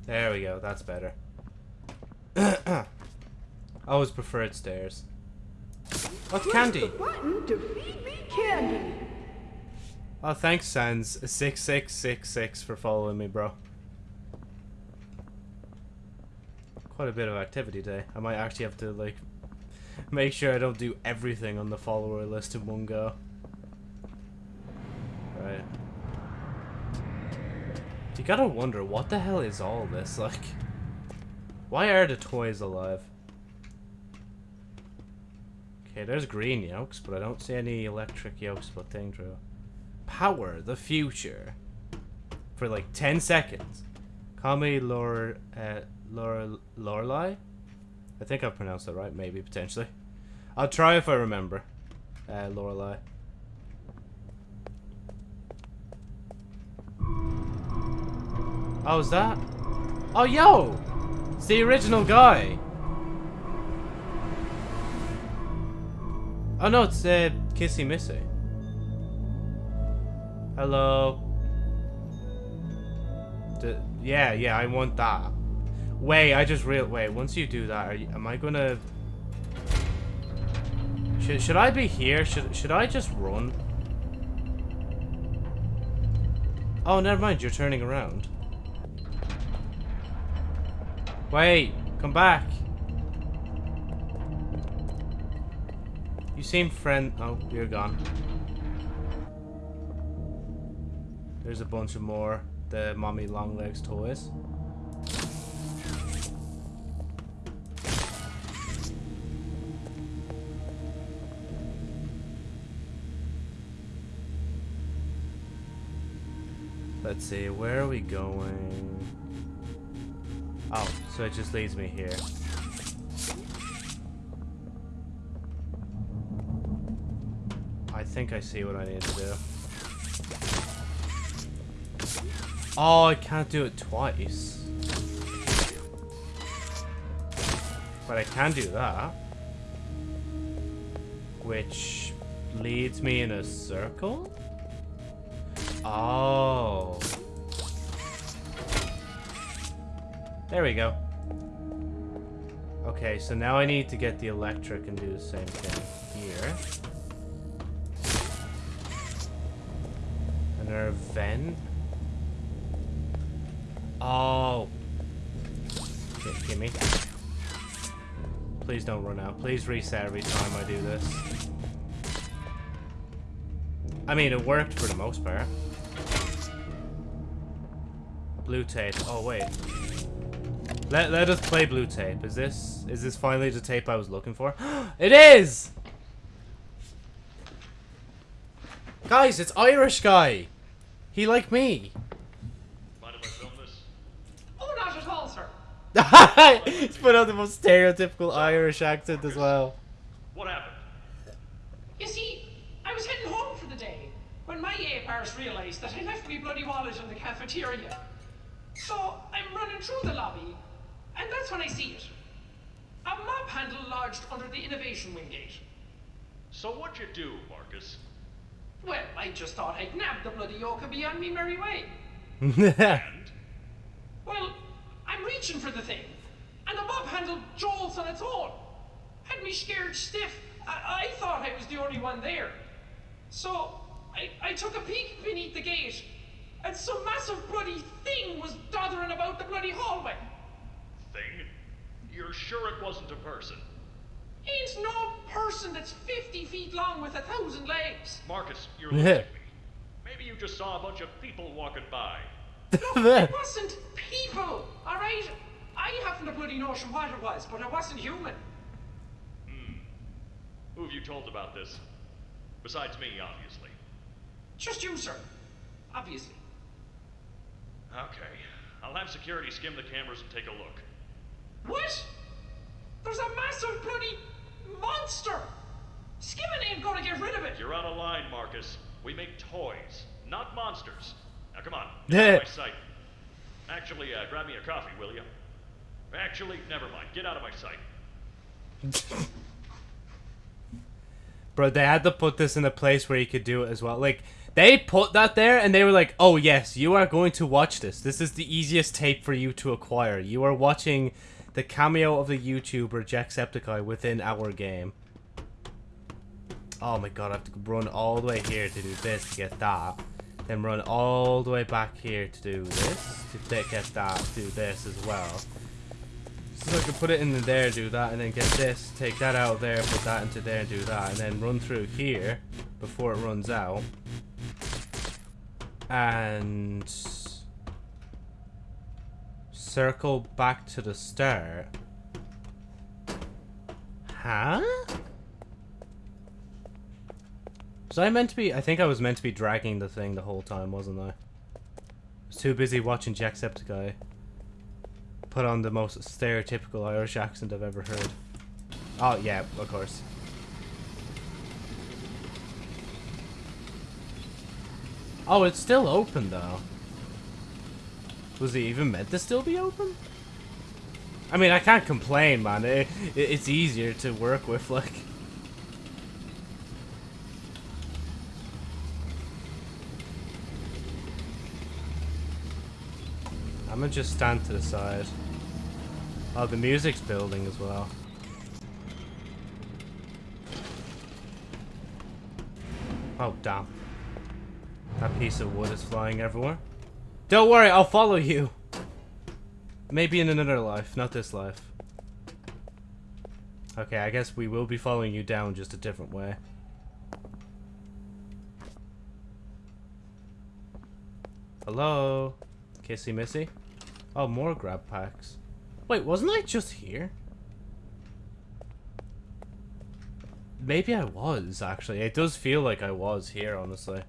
Speaker 1: there we go, that's better. I always preferred stairs. What's candy?
Speaker 10: button to feed me candy.
Speaker 1: Oh, thanks, Sans six six six six for following me, bro. Quite a bit of activity today. I might actually have to like make sure I don't do everything on the follower list in one go. Right. You gotta wonder what the hell is all this like? Why are the toys alive? Okay, there's green yokes, but I don't see any electric yokes but thing through. Power the future. For like 10 seconds. Call me Lore, uh, Lore, Lorelai? I think I've pronounced that right, maybe, potentially. I'll try if I remember. Uh, Lorelai. Oh, is that? Oh, yo! It's the original guy. Oh no, it's uh, Kissy Missy. Hello. D yeah, yeah, I want that. Wait, I just real wait. Once you do that, you, am I gonna? Should should I be here? Should should I just run? Oh, never mind. You're turning around. Wait, come back. You seem friend. Oh, you're gone. There's a bunch of more the mommy long legs toys. Let's see, where are we going? Oh, so it just leads me here. Think I see what I need to do. Oh, I can't do it twice. But I can do that. Which leads me in a circle? Oh. There we go. Okay, so now I need to get the electric and do the same thing here. Another vent. Oh. Okay, gimme. Please don't run out. Please reset every time I do this. I mean, it worked for the most part. Blue tape. Oh, wait. Let, let us play blue tape. Is this is this finally the tape I was looking for? it is! Guys, it's Irish guy. He like me.
Speaker 5: Mind if I film this?
Speaker 11: Oh, not at all, sir.
Speaker 1: He's put on the most stereotypical Irish accent as well.
Speaker 5: What happened?
Speaker 11: You see, I was heading home for the day when my ape arse realised that I left my bloody wallet in the cafeteria. So I'm running through the lobby, and that's when I see it. A mop handle lodged under the innovation wing gate.
Speaker 5: So what'd you do, Marcus?
Speaker 11: I just thought I'd nab the bloody yoke and be on me merry way.
Speaker 5: And?
Speaker 11: Well, I'm reaching for the thing, and the mop handle jolts on its own. Had me scared stiff. I, I thought I was the only one there. So I, I took a peek beneath the gate, and some massive bloody thing was doddering about the bloody hallway.
Speaker 5: Thing? You're sure it wasn't a person?
Speaker 11: Ain't no person that's 50 feet long with a thousand legs.
Speaker 5: Marcus, you're losing me. Maybe you just saw a bunch of people walking by.
Speaker 11: It wasn't people, alright? I haven't a bloody notion what it was, but it wasn't human. Hmm.
Speaker 5: Who have you told about this? Besides me, obviously.
Speaker 11: Just you, sir. Obviously.
Speaker 5: Okay. I'll have security skim the cameras and take a look.
Speaker 11: What? There's a massive bloody monster! Skimming ain't gonna get rid of it!
Speaker 5: You're out of line, Marcus. We make toys, not monsters. Now come on, get out of my sight. Actually, uh, grab me a coffee, will you? Actually, never mind. Get out of my sight.
Speaker 1: Bro, they had to put this in a place where you could do it as well. Like, they put that there and they were like, oh, yes, you are going to watch this. This is the easiest tape for you to acquire. You are watching the cameo of the YouTuber Jacksepticeye within our game. Oh my god, I have to run all the way here to do this to get that. Then run all the way back here to do this. To get that, do this as well. So I can put it in there, do that, and then get this, take that out there, put that into there, do that, and then run through here before it runs out. And circle back to the start. Huh? Was I meant to be? I think I was meant to be dragging the thing the whole time, wasn't I? I was too busy watching Jacksepticeye put on the most stereotypical Irish accent I've ever heard. Oh, yeah, of course. Oh, it's still open, though. Was it even meant to still be open? I mean, I can't complain, man. It, it, it's easier to work with, like... I'm gonna just stand to the side. Oh, the music's building as well. Oh, damn. That piece of wood is flying everywhere. Don't worry, I'll follow you. Maybe in another life, not this life. Okay, I guess we will be following you down just a different way. Hello? Kissy Missy? Oh, more grab packs. Wait, wasn't I just here? Maybe I was, actually. It does feel like I was here, honestly.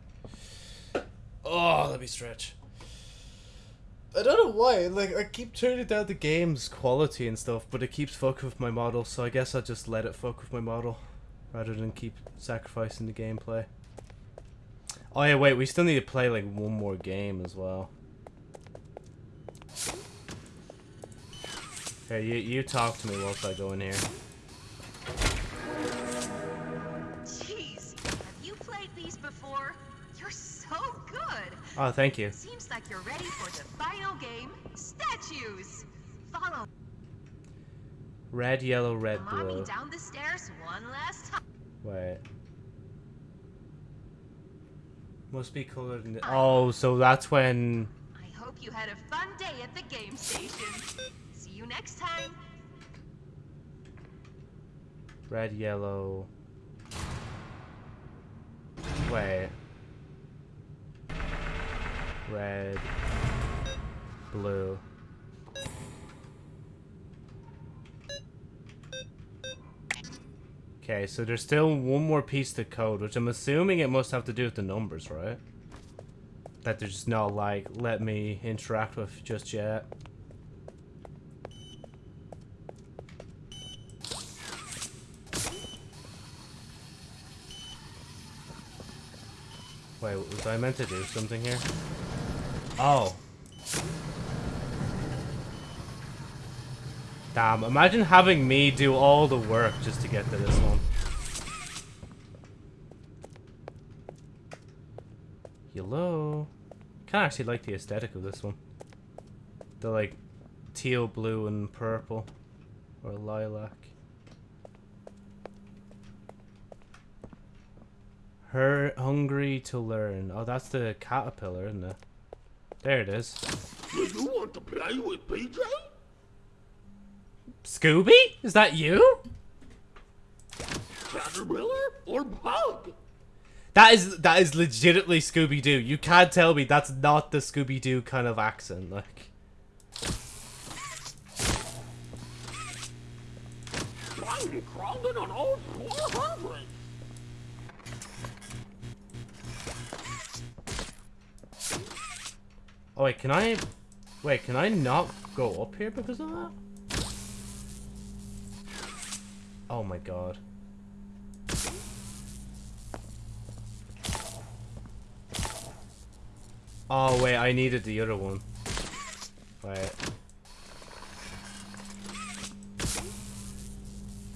Speaker 1: Oh, let me stretch. I don't know why, like, I keep turning down the game's quality and stuff, but it keeps fucking with my model, so I guess I'll just let it fuck with my model, rather than keep sacrificing the gameplay. Oh yeah, wait, we still need to play, like, one more game as well. Hey, you, you talk to me whilst I go in here. Oh, thank you.
Speaker 7: Seems like you're ready for the final game, statues. Follow
Speaker 1: Red, yellow, red,
Speaker 7: mommy
Speaker 1: blue.
Speaker 7: down the stairs one last time.
Speaker 1: Wait. Must be colored in the- Oh, so that's when...
Speaker 7: I hope you had a fun day at the game station. See you next time.
Speaker 1: Red, yellow... Wait. Red... Blue. Okay, so there's still one more piece to code, which I'm assuming it must have to do with the numbers, right? That they're just not like, let me interact with just yet. Wait, was I meant to do something here? Oh. Damn, imagine having me do all the work just to get to this one. Hello? Kinda actually like the aesthetic of this one. The like teal blue and purple. Or lilac. Her hungry to learn. Oh, that's the caterpillar, isn't it? There it is.
Speaker 4: Do you want to play with PJ?
Speaker 1: Scooby? Is that you?
Speaker 4: Caterpillar or bug?
Speaker 1: That is that is legitimately Scooby Doo. You can't tell me that's not the Scooby Doo kind of accent. Like,
Speaker 4: I'm crawling on all
Speaker 1: oh wait, can I? Wait, can I not go up here because of that? Oh my god. Oh wait, I needed the other one. Wait.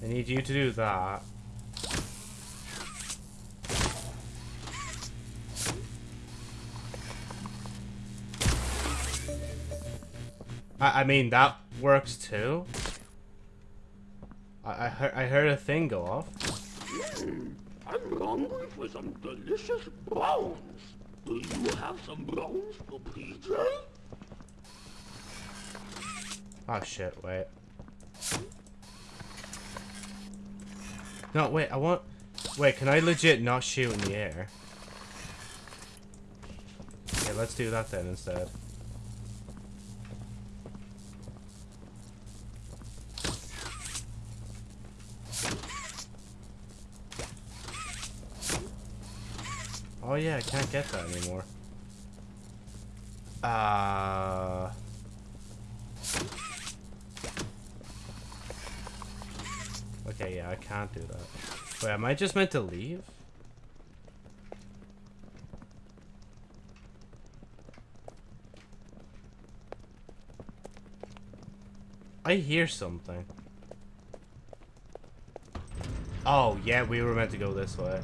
Speaker 1: I need you to do that. I, I mean, that works too. I, I, heard, I heard a thing go off.
Speaker 4: Hmm, I'm hungry for some delicious bones. Do you have some bones for PJ?
Speaker 1: Oh shit, wait. No, wait, I want... Wait, can I legit not shoot in the air? Okay, let's do that then instead. Oh yeah, I can't get that anymore. Uh... Okay, yeah, I can't do that. Wait, am I just meant to leave? I hear something. Oh, yeah, we were meant to go this way.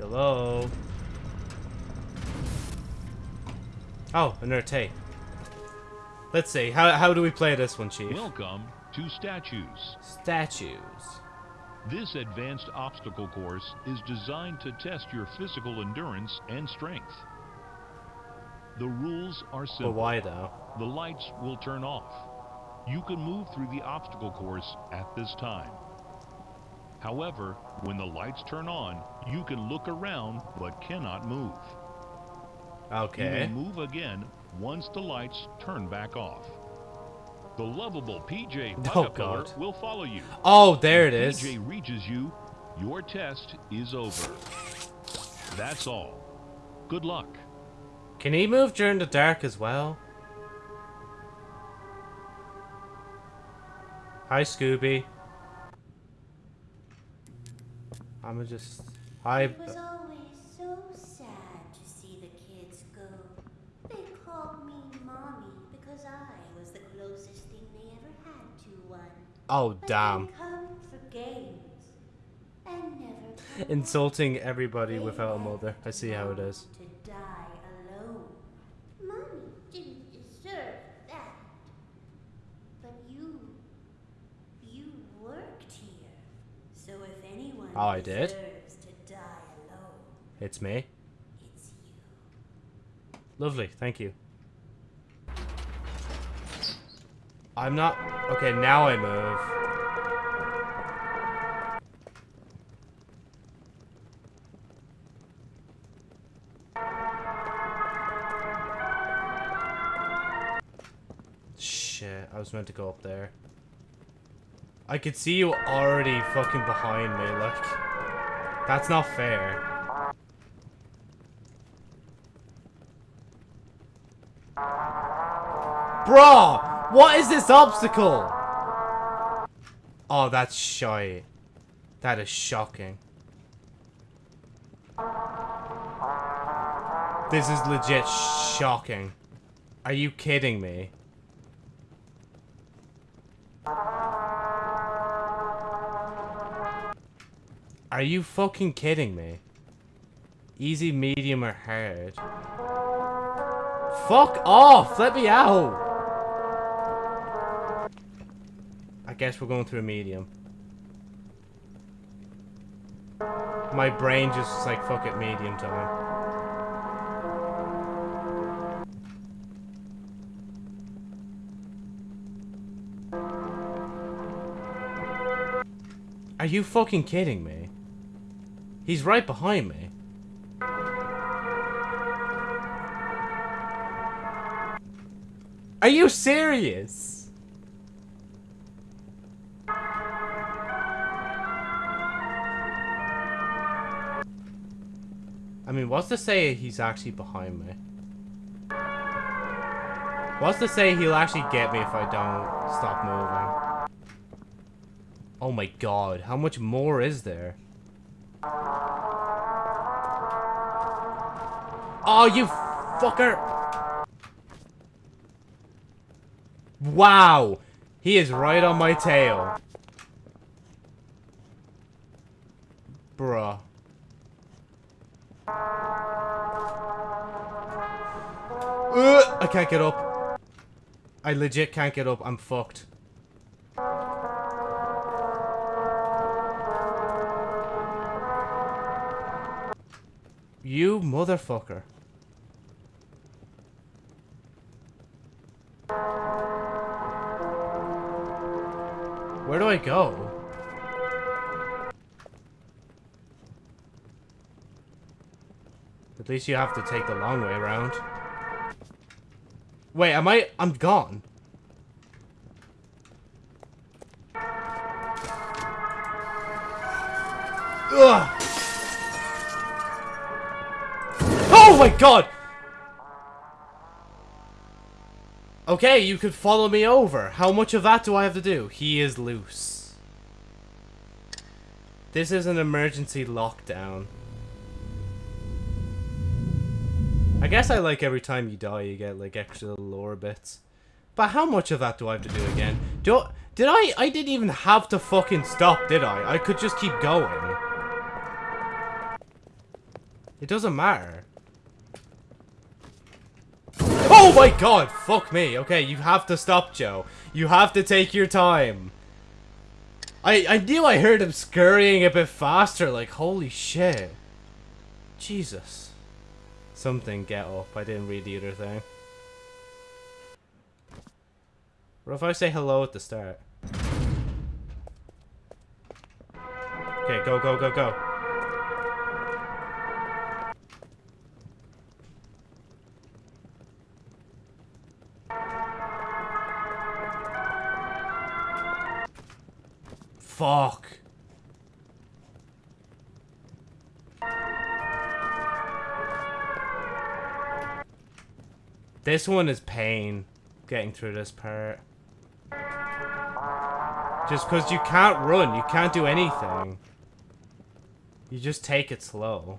Speaker 1: Hello? Oh, another tape. Let's see. How, how do we play this one, Chief?
Speaker 5: Welcome to Statues.
Speaker 1: Statues.
Speaker 5: This advanced obstacle course is designed to test your physical endurance and strength. The rules are simple.
Speaker 1: But why though?
Speaker 5: The lights will turn off. You can move through the obstacle course at this time. However, when the lights turn on, you can look around but cannot move.
Speaker 1: Okay.
Speaker 5: You move again once the lights turn back off. The lovable PJ
Speaker 1: Oh,
Speaker 5: Caterpillar
Speaker 1: God.
Speaker 5: will follow you.
Speaker 1: Oh, there it
Speaker 5: If. PJ reaches you, your test is over. That's all. Good luck.
Speaker 1: Can he move during the dark as well? Hi, Scooby. I'ma just. Hi.
Speaker 3: It was always so sad to see the kids go. They called me mommy because I was the closest thing they ever had to one.
Speaker 1: Oh,
Speaker 3: But
Speaker 1: damn.
Speaker 3: They come for games and never
Speaker 1: Insulting everybody without a mother. I see how it is.
Speaker 3: to die alone. Mommy didn't deserve that. But you, you worked here. So if anyone
Speaker 1: Oh, I did? It's me.
Speaker 3: it's.
Speaker 1: Lovely, thank you. I'm not. Okay, now I move. Shit, I was meant to go up there. I could see you already fucking behind me, like. That's not fair. Bruh! What is this obstacle? Oh, that's shy. That is shocking. This is legit shocking. Are you kidding me? Are you fucking kidding me? Easy, medium, or hard? Fuck off! Let me out! I guess we're going through a medium. My brain just like, fuck it, medium time. Are you fucking kidding me? He's right behind me. Are you serious? I mean, what's to say he's actually behind me? What's to say he'll actually get me if I don't stop moving? Oh my god, how much more is there? Oh, you fucker! Wow! He is right on my tail. Bruh. Ugh, I can't get up. I legit can't get up. I'm fucked. You motherfucker. Where do I go? At least you have to take the long way around. Wait, am I? I'm gone. Ugh. God! Okay, you could follow me over. How much of that do I have to do? He is loose. This is an emergency lockdown. I guess I like every time you die you get like extra lore bits. But how much of that do I have to do again? Do did I I didn't even have to fucking stop, did I? I could just keep going. It doesn't matter. Oh my god, fuck me. Okay, you have to stop, Joe. You have to take your time. I, I knew I heard him scurrying a bit faster, like, holy shit. Jesus. Something, get up. I didn't read the other thing. What if I say hello at the start? Okay, go, go, go, go. Fuck. This one is pain, getting through this part. Just because you can't run, you can't do anything. You just take it slow.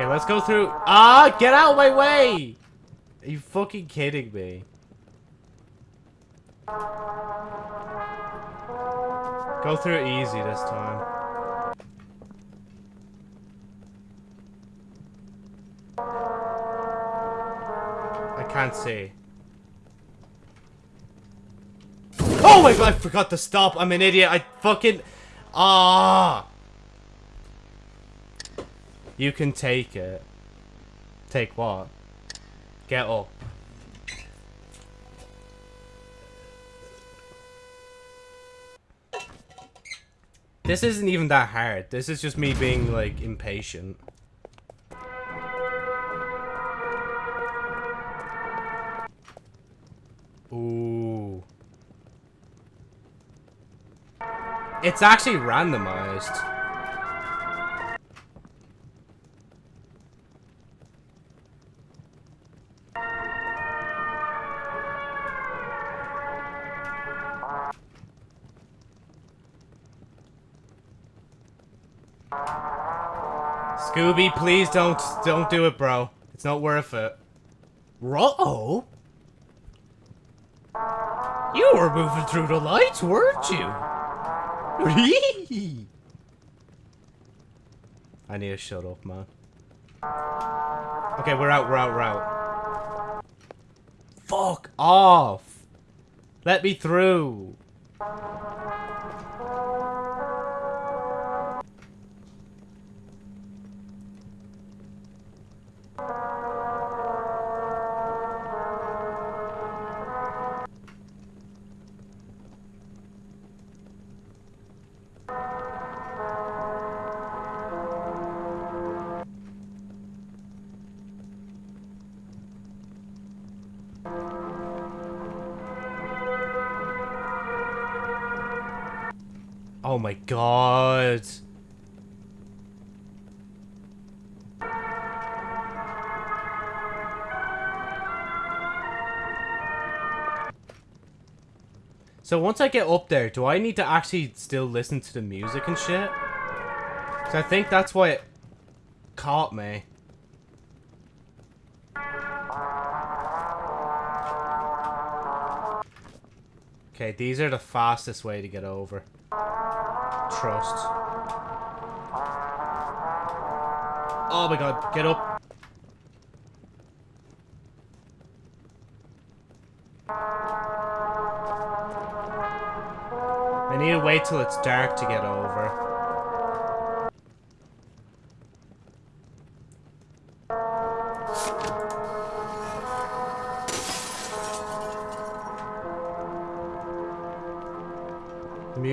Speaker 1: Okay, let's go through. Ah, get out of my way! Are you fucking kidding me? Go through easy this time. I can't see. Oh my god, I forgot to stop. I'm an idiot. I fucking... Ah! You can take it. Take what? Get up. This isn't even that hard. This is just me being, like, impatient. Ooh. It's actually randomized. Scooby, please don't don't do it, bro. It's not worth it. Ro You were moving through the lights, weren't you? I need to shut up, man. Okay, we're out, we're out, we're out. Fuck off! Let me through! God. So once I get up there, do I need to actually still listen to the music and shit? So I think that's why it caught me. Okay, these are the fastest way to get over. Trust. Oh my god, get up. I need to wait till it's dark to get over.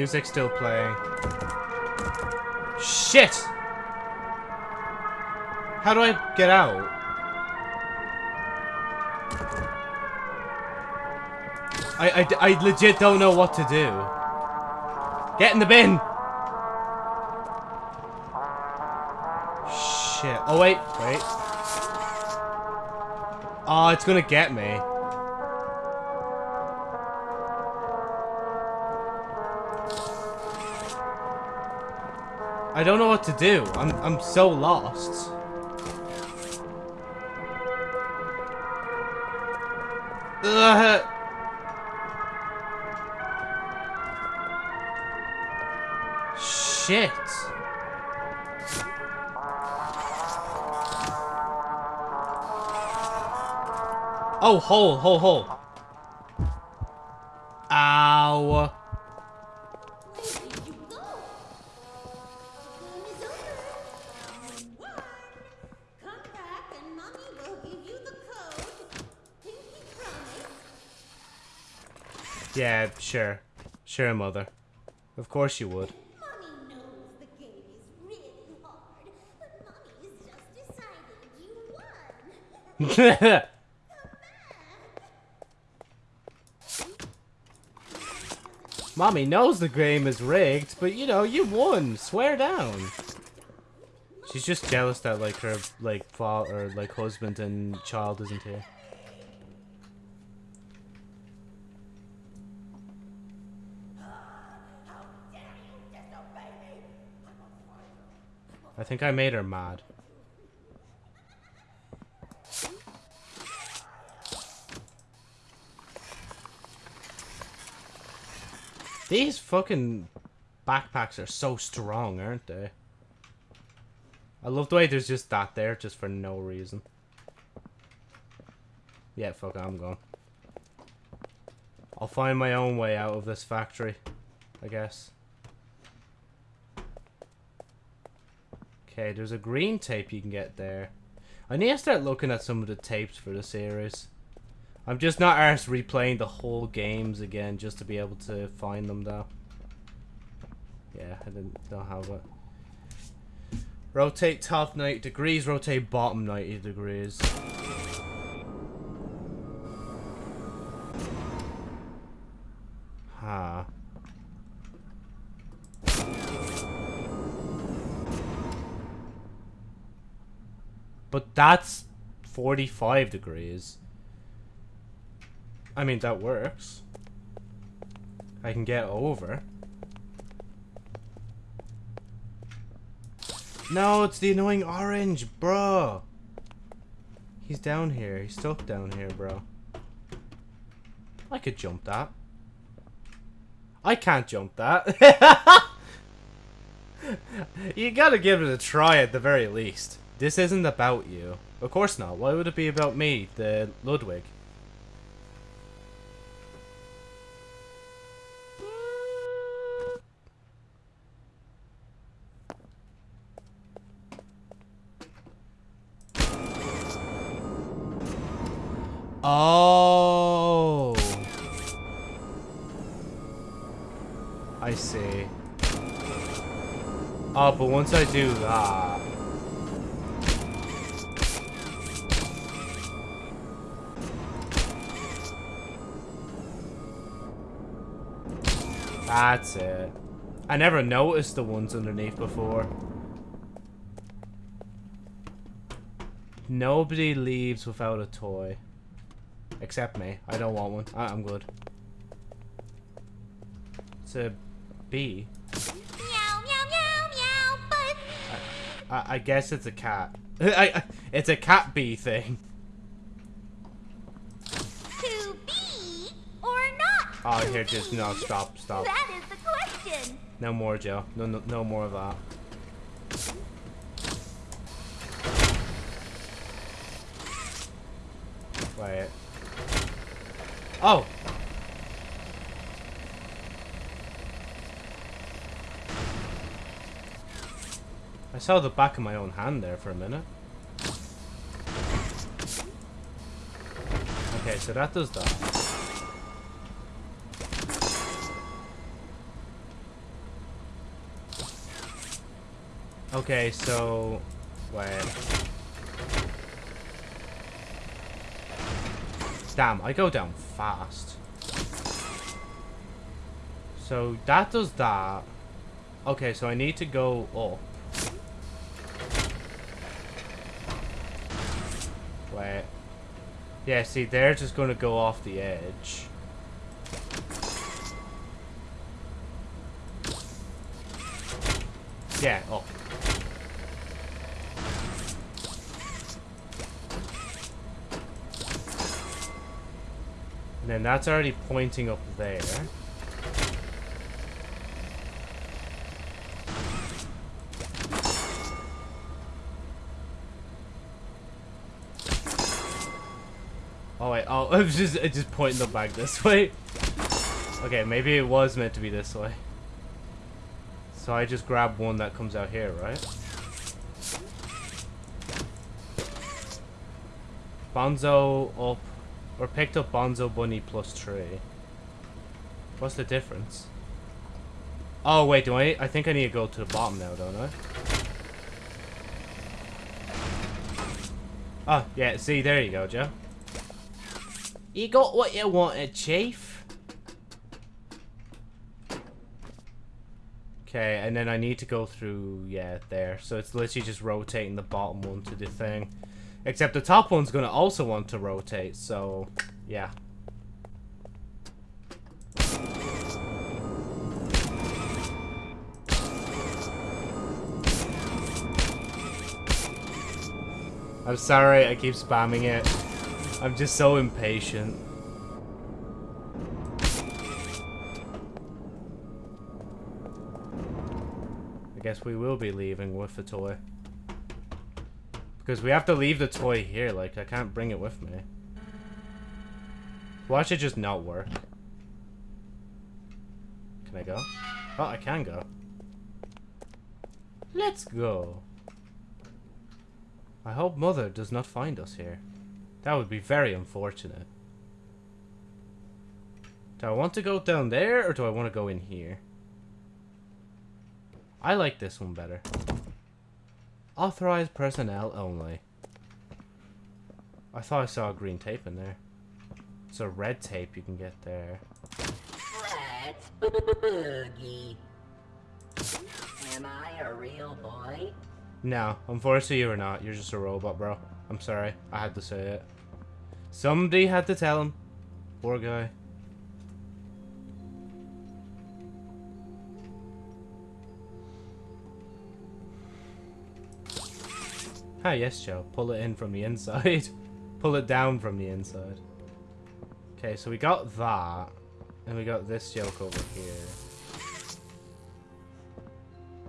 Speaker 1: The music's still playing. Shit! How do I get out? I, I, I legit don't know what to do. Get in the bin! Shit. Oh, wait. Wait. Oh, it's gonna get me. I don't know what to do. I'm, I'm so lost. Ugh. Shit. Oh, hole, hole, hole. Sure. Sure, mother. Of course you would.
Speaker 3: Mommy knows the game is really hard, but Mommy is just deciding you won.
Speaker 1: Mommy knows the game is rigged, but you know, you won. Swear down. She's just jealous that like her like father or like husband and child isn't here. I think I made her mad. These fucking backpacks are so strong, aren't they? I love the way there's just that there, just for no reason. Yeah, fuck I'm gone. I'll find my own way out of this factory, I guess. Okay, there's a green tape you can get there. I need to start looking at some of the tapes for the series. I'm just not arsed replaying the whole games again just to be able to find them though. Yeah, I didn't don't have it. Rotate top 90 degrees, rotate bottom 90 degrees. Huh. But that's 45 degrees. I mean, that works. I can get over. No, it's the annoying orange, bro. He's down here. He's stuck down here, bro. I could jump that. I can't jump that. you gotta give it a try at the very least. This isn't about you. Of course not. Why would it be about me, the Ludwig? Oh. I see. Oh, but once I do that... That's it. I never noticed the ones underneath before. Nobody leaves without a toy. Except me. I don't want one. I I'm good. It's a bee.
Speaker 3: Meow, meow, meow, meow, but
Speaker 1: I, I guess it's a cat. I, I, it's a cat bee thing.
Speaker 3: to be or not
Speaker 1: Oh, here, just no, stop, stop.
Speaker 3: That is the question.
Speaker 1: No more, Joe. No, no, no more of that. Wait. Oh! I saw the back of my own hand there for a minute. Okay, so that does that. Okay, so... Wait. Damn, I go down fast. So that does that. Okay, so I need to go up. Wait. Yeah, see, they're just going to go off the edge. Yeah, up. And then that's already pointing up there. Oh wait, oh, it was just, just pointing the back this way. Okay, maybe it was meant to be this way. So I just grab one that comes out here, right? Bunzo up or picked up Bunzo Bunny plus three. What's the difference? Oh wait, do I? I think I need to go to the bottom now, don't I? Oh yeah, see there you go, Joe. You got what you wanted, Chief. Okay, and then I need to go through, yeah, there. So it's literally just rotating the bottom one to the thing. Except the top one's to also want to rotate, so, yeah. I'm sorry, I keep spamming it. I'm just so impatient. I guess we will be leaving with the toy. Because we have to leave the toy here, like, I can't bring it with me. Watch it just not work. Can I go? Oh, I can go. Let's go. I hope Mother does not find us here. That would be very unfortunate. Do I want to go down there, or do I want to go in here? I like this one better. Authorized personnel only. I thought I saw green tape in there. It's a red tape you can get there.
Speaker 8: Let's boogie. Am I a real boy?
Speaker 1: No, unfortunately you are not. You're just a robot, bro. I'm sorry. I had to say it. Somebody had to tell him. Poor guy. Ah, yes, Joe. Pull it in from the inside. Pull it down from the inside. Okay, so we got that. And we got this joke over here.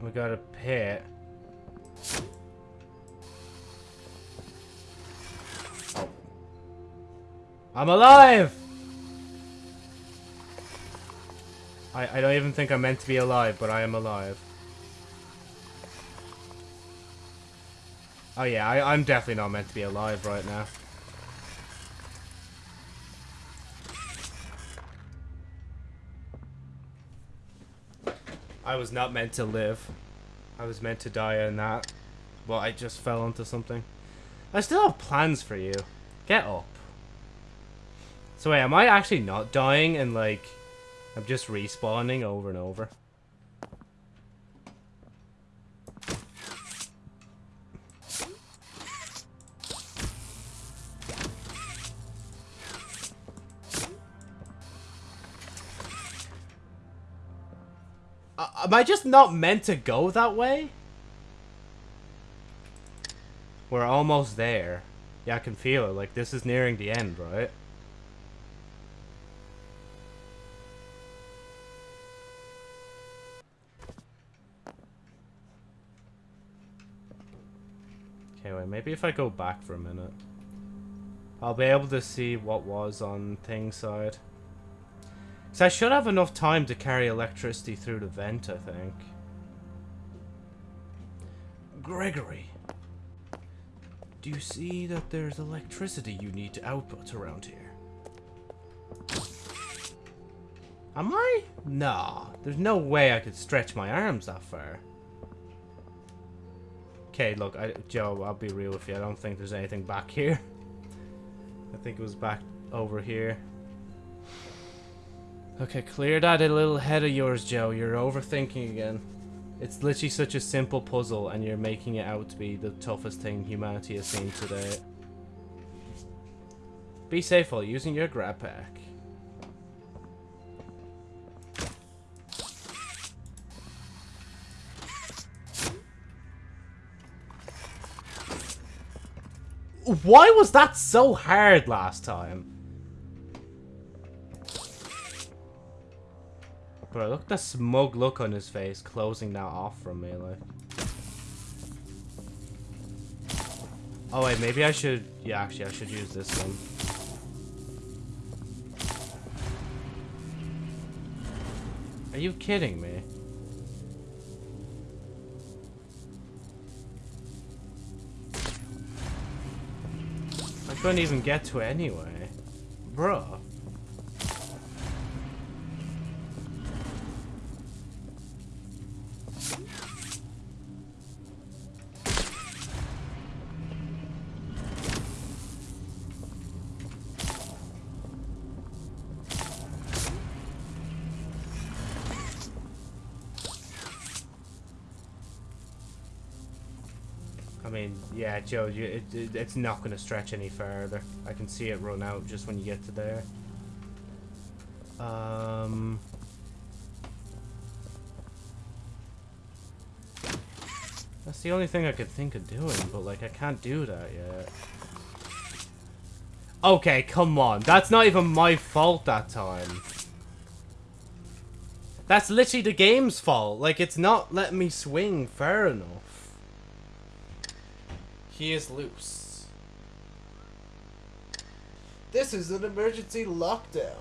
Speaker 1: We got a pit. I'm alive! I, I don't even think I'm meant to be alive, but I am alive. Oh yeah, I, I'm definitely not meant to be alive right now. I was not meant to live. I was meant to die in that. Well, I just fell onto something. I still have plans for you. Get up. So wait, am I actually not dying and like... I'm just respawning over and over? I just not meant to go that way? We're almost there. Yeah, I can feel it. Like, this is nearing the end, right? Okay, wait, maybe if I go back for a minute. I'll be able to see what was on thing side. So I should have enough time to carry electricity through the vent, I think. Gregory. Do you see that there's electricity you need to output around here? Am I? Nah, there's no way I could stretch my arms that far. Okay, look, I, Joe, I'll be real with you. I don't think there's anything back here. I think it was back over here. Okay, clear that a little head of yours, Joe. You're overthinking again. It's literally such a simple puzzle, and you're making it out to be the toughest thing humanity has seen today. Be safe while using your grab pack. Why was that so hard last time? Bro, look at the smug look on his face, closing that off from me, like. Oh wait, maybe I should... Yeah, actually, I should use this one. Are you kidding me? I couldn't even get to it anyway. Bruh. Yeah, Joe, it, it, it's not going to stretch any further. I can see it run out just when you get to there. Um... That's the only thing I could think of doing, but, like, I can't do that yet. Okay, come on. That's not even my fault that time. That's literally the game's fault. Like, it's not letting me swing far enough. He is loose. This is an emergency lockdown.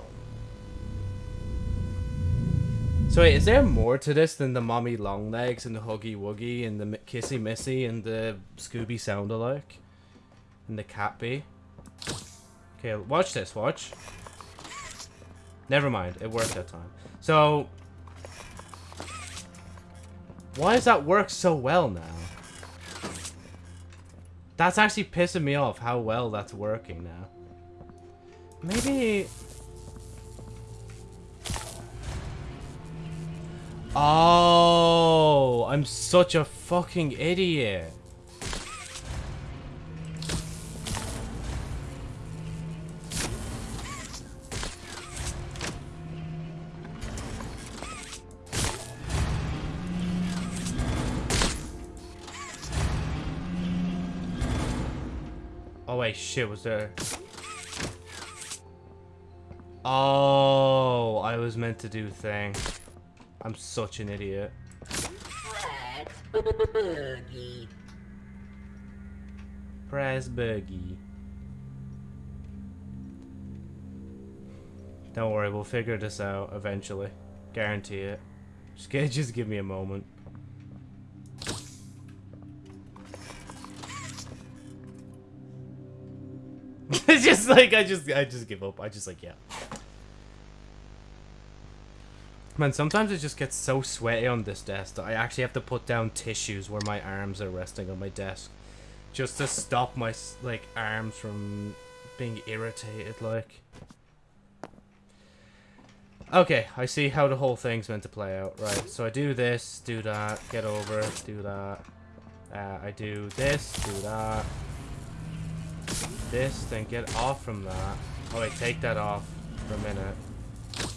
Speaker 1: So wait, is there more to this than the mommy long legs and the huggy wuggy and the kissy missy and the Scooby sound alike? And the cat bee? Okay, watch this, watch. Never mind, it worked that time. So, why does that work so well now? That's actually pissing me off how well that's working now. Maybe... Oh, I'm such a fucking idiot. Shit, was there... Oh, I was meant to do thing. I'm such an idiot.
Speaker 8: Boogie.
Speaker 1: Press buggy. Don't worry, we'll figure this out eventually. Guarantee it. Just, just give me a moment. Just like I just I just give up. I just like yeah. Man, sometimes it just gets so sweaty on this desk that I actually have to put down tissues where my arms are resting on my desk, just to stop my like arms from being irritated. Like, okay, I see how the whole thing's meant to play out. Right, so I do this, do that, get over, do that. Uh, I do this, do that, this, then get off from that. Oh wait, take that off for a minute.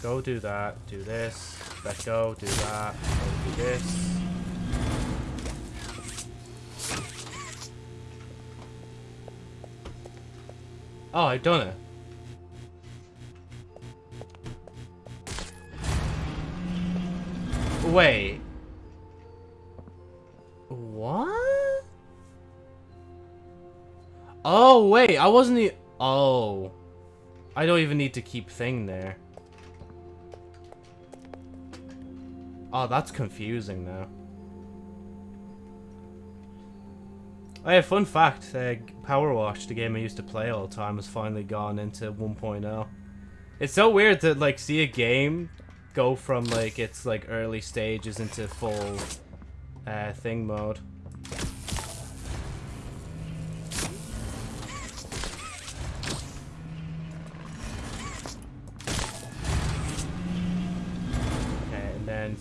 Speaker 1: Go do that, do this, let go, do that, go do this. Oh, I've done it. Wait. What? Oh, wait, I wasn't e- Oh. I don't even need to keep thing there. Oh, that's confusing now. Oh yeah, fun fact, uh, Power Wash, the game I used to play all the time, has finally gone into 1.0. It's so weird to, like, see a game go from, like, its, like, early stages into full, uh, thing mode.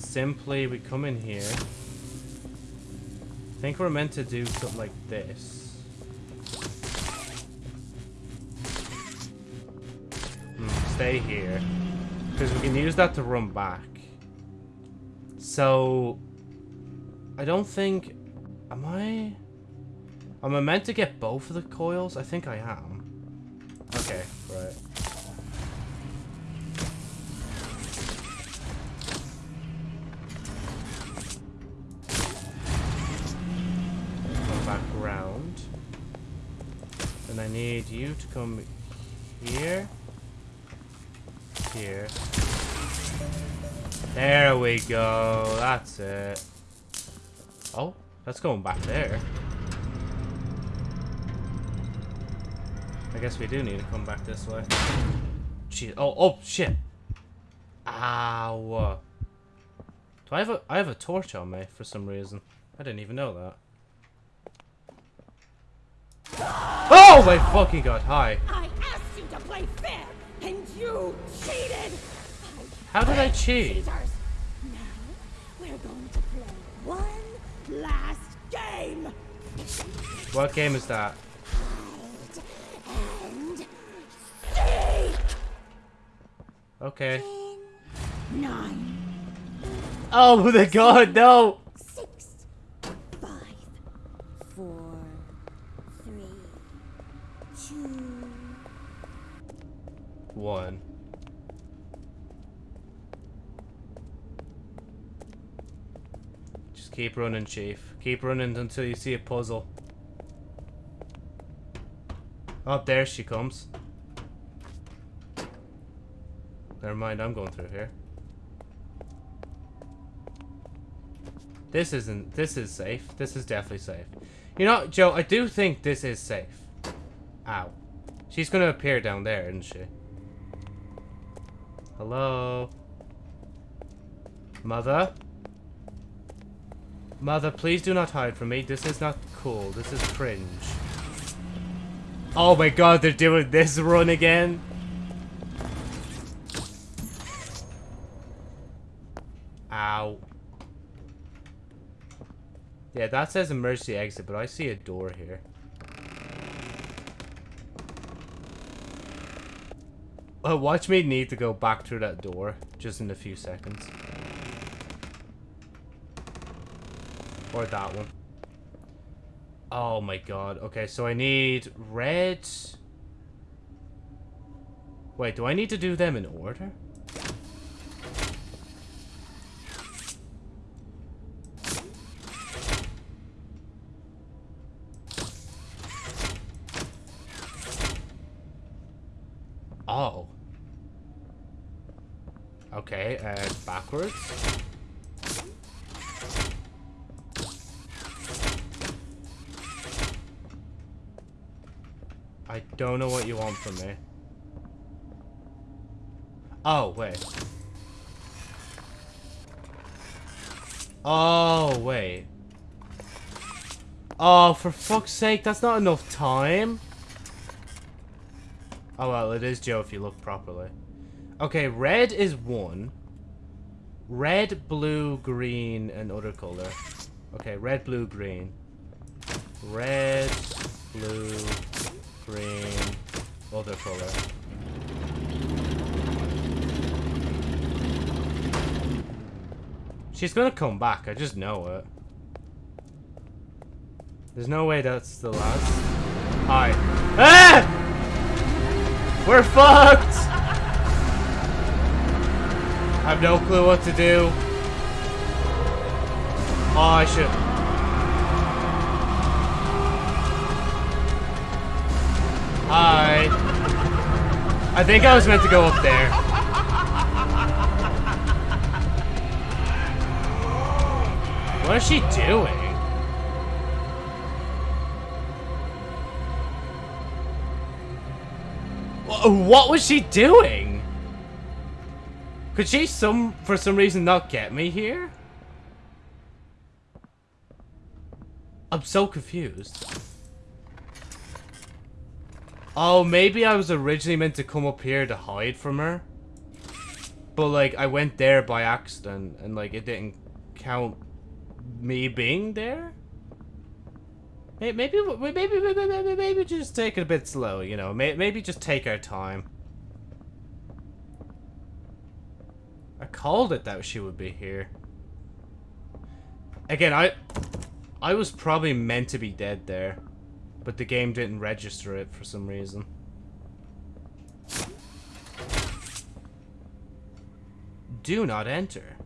Speaker 1: Simply we come in here. I think we're meant to do something like this. Hmm, stay here. Because we can use that to run back. So... I don't think... Am I... Am I meant to get both of the coils? I think I am. Okay, right. Need you to come here. Here. There we go. That's it. Oh, that's going back there. I guess we do need to come back this way. Shit. Oh, oh, shit. Ow. Do I have a I have a torch on me for some reason? I didn't even know that. Oh my fucking god! Hi.
Speaker 10: I asked you to play fair, and you cheated!
Speaker 1: How did I cheat?
Speaker 10: cheaters. Now, we're going to play one last game.
Speaker 1: What game is that? Okay.
Speaker 10: Nine,
Speaker 1: Oh my god, no!
Speaker 3: Six, five, four, three, two.
Speaker 1: One. Just keep running, Chief. Keep running until you see a puzzle. Oh, there she comes. Never mind, I'm going through here. This isn't, this is safe. This is definitely safe. You know, Joe, I do think this is safe. Ow. She's gonna appear down there, isn't she? Hello? Mother? Mother, please do not hide from me. This is not cool. This is cringe. Oh my god, they're doing this run again? Ow. Yeah, that says emergency exit, but I see a door here. Uh, watch me need to go back through that door just in a few seconds. Or that one. Oh my god. Okay, so I need red. Wait, do I need to do them in order? Oh. Okay, and backwards. I don't know what you want from me. Oh, wait. Oh, wait. Oh, for fuck's sake, that's not enough time. Oh, well, it is Joe if you look properly. Okay, red is one. Red, blue, green, and other color. Okay, red, blue, green. Red, blue, green, other color. She's gonna come back, I just know it. There's no way that's the last. Hi. Ah! We're fucked! I have no clue what to do. Oh, I should. Hi. I think I was meant to go up there. What is she doing? What was she doing? Could she some for some reason not get me here? I'm so confused. Oh, maybe I was originally meant to come up here to hide from her. But like I went there by accident and like it didn't count me being there? Maybe, maybe, maybe, maybe, maybe, just take it a bit slow, you know. Maybe just take our time. Called it that she would be here. Again, I, I was probably meant to be dead there, but the game didn't register it for some reason. Do not enter.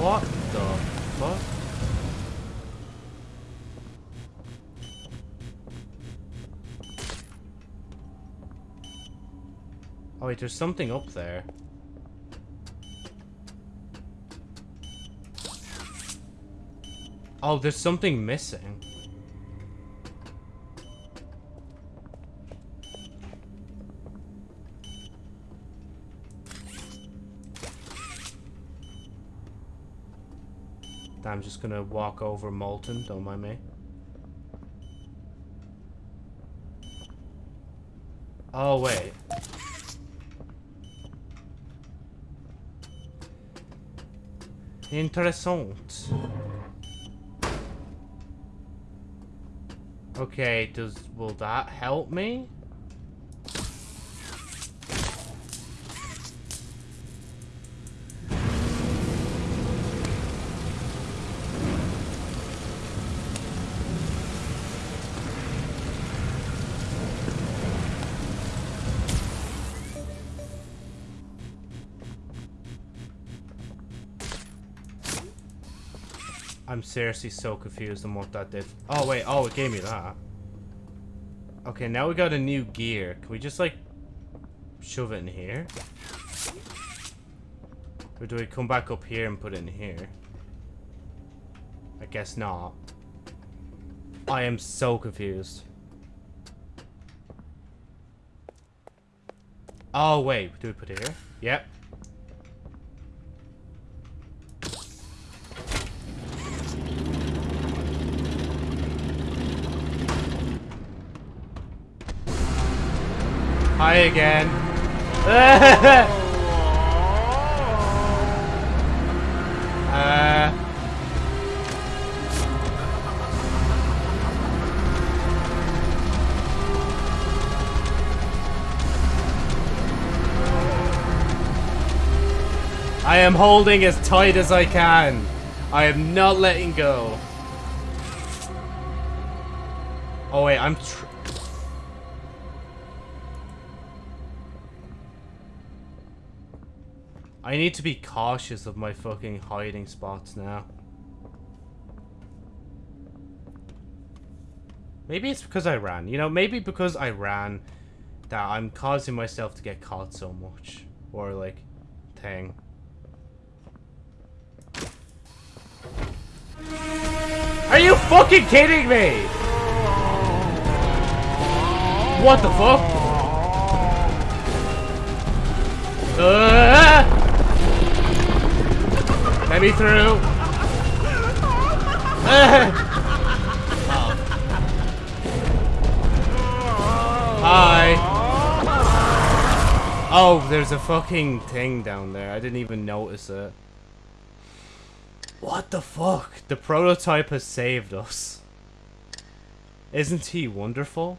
Speaker 1: What the fuck? Oh wait, there's something up there. Oh, there's something missing. I'm just gonna walk over Molten, don't mind me. Oh, wait. Interessant. Okay, does will that help me? Seriously so confused on what that did. Oh, wait. Oh, it gave me that. Okay, now we got a new gear. Can we just, like, shove it in here? Or do we come back up here and put it in here? I guess not. I am so confused. Oh, wait. Do we put it here? Yep. Hi again. uh. I am holding as tight as I can. I am not letting go. Oh wait, I'm I need to be cautious of my fucking hiding spots now. Maybe it's because I ran. You know, maybe because I ran that I'm causing myself to get caught so much. Or, like, thing. Are you fucking kidding me? What the fuck? Uh let me through. Hi. Oh, there's a fucking thing down there. I didn't even notice it. What the fuck? The prototype has saved us. Isn't he wonderful?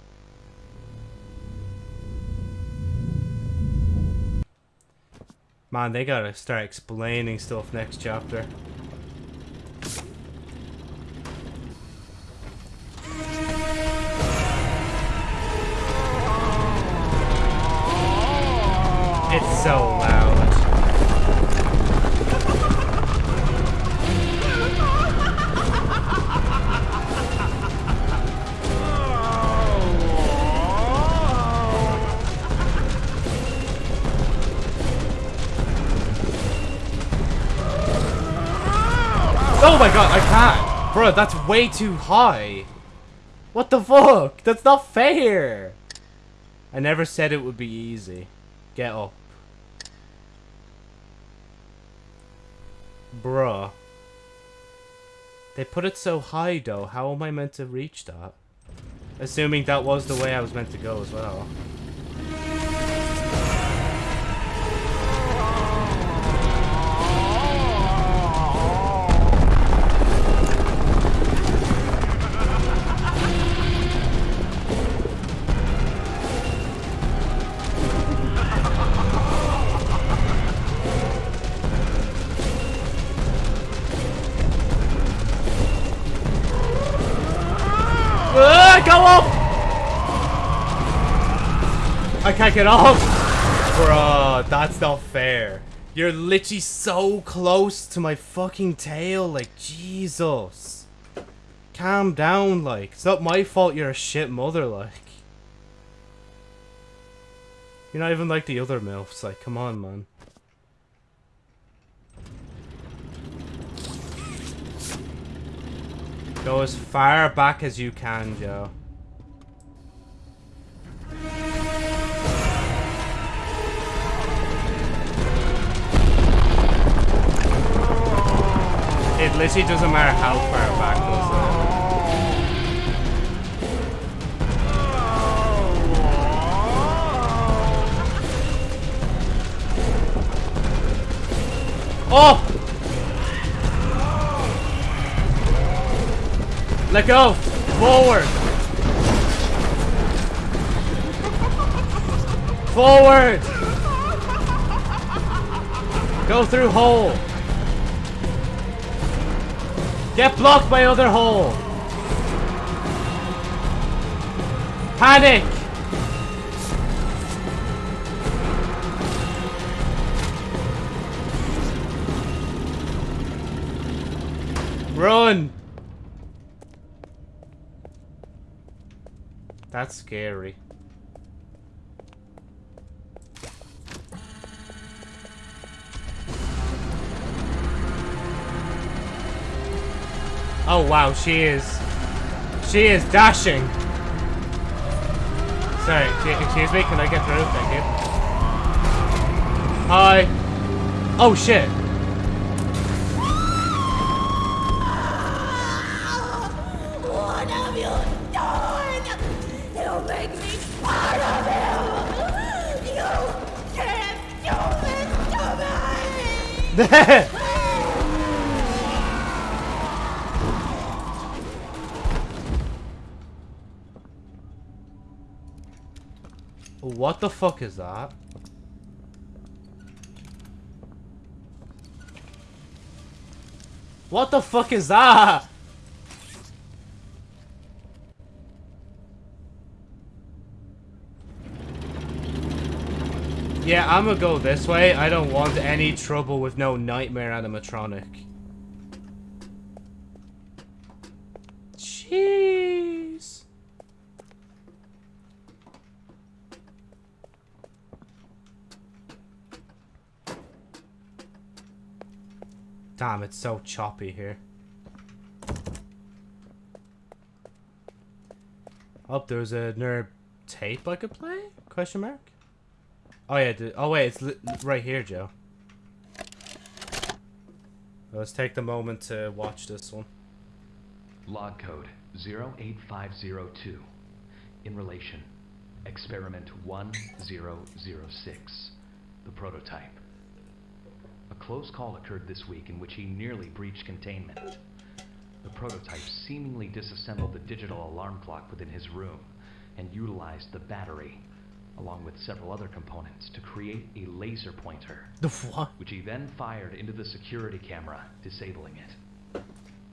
Speaker 1: Man, they gotta start explaining stuff next chapter. It's so loud. Bro, that's way too high. What the fuck? That's not fair! I never said it would be easy. Get up. Bruh. They put it so high though, how am I meant to reach that? Assuming that was the way I was meant to go as well. I can't off! Bruh, that's not fair. You're literally so close to my fucking tail, like, Jesus. Calm down, like. It's not my fault you're a shit mother, like. You're not even like the other MILFs, like, come on, man. Go as far back as you can, Joe. It literally doesn't matter how far back Oh! Let go! Forward! Forward! Go through hole! Get blocked by other hole! Panic! Run! That's scary. Oh wow, she is. She is dashing. Sorry, excuse me, can I get through? Thank you. Hi. Oh shit.
Speaker 10: What have you done? You make me part of you! You can't do this to me!
Speaker 1: What the fuck is that? What the fuck is that? Yeah, I'm gonna go this way. I don't want any trouble with no nightmare animatronic. Jeez. Damn, it's so choppy here. Oh, there's another tape I could play? Question mark? Oh yeah, oh wait, it's right here, Joe. Let's take the moment to watch this one.
Speaker 12: Log code 08502. In relation, experiment 1006. The prototype. A close call occurred this week in which he nearly breached containment. The prototype seemingly disassembled the digital alarm clock within his room and utilized the battery, along with several other components, to create a laser pointer.
Speaker 1: The what?
Speaker 12: Which he then fired into the security camera, disabling it.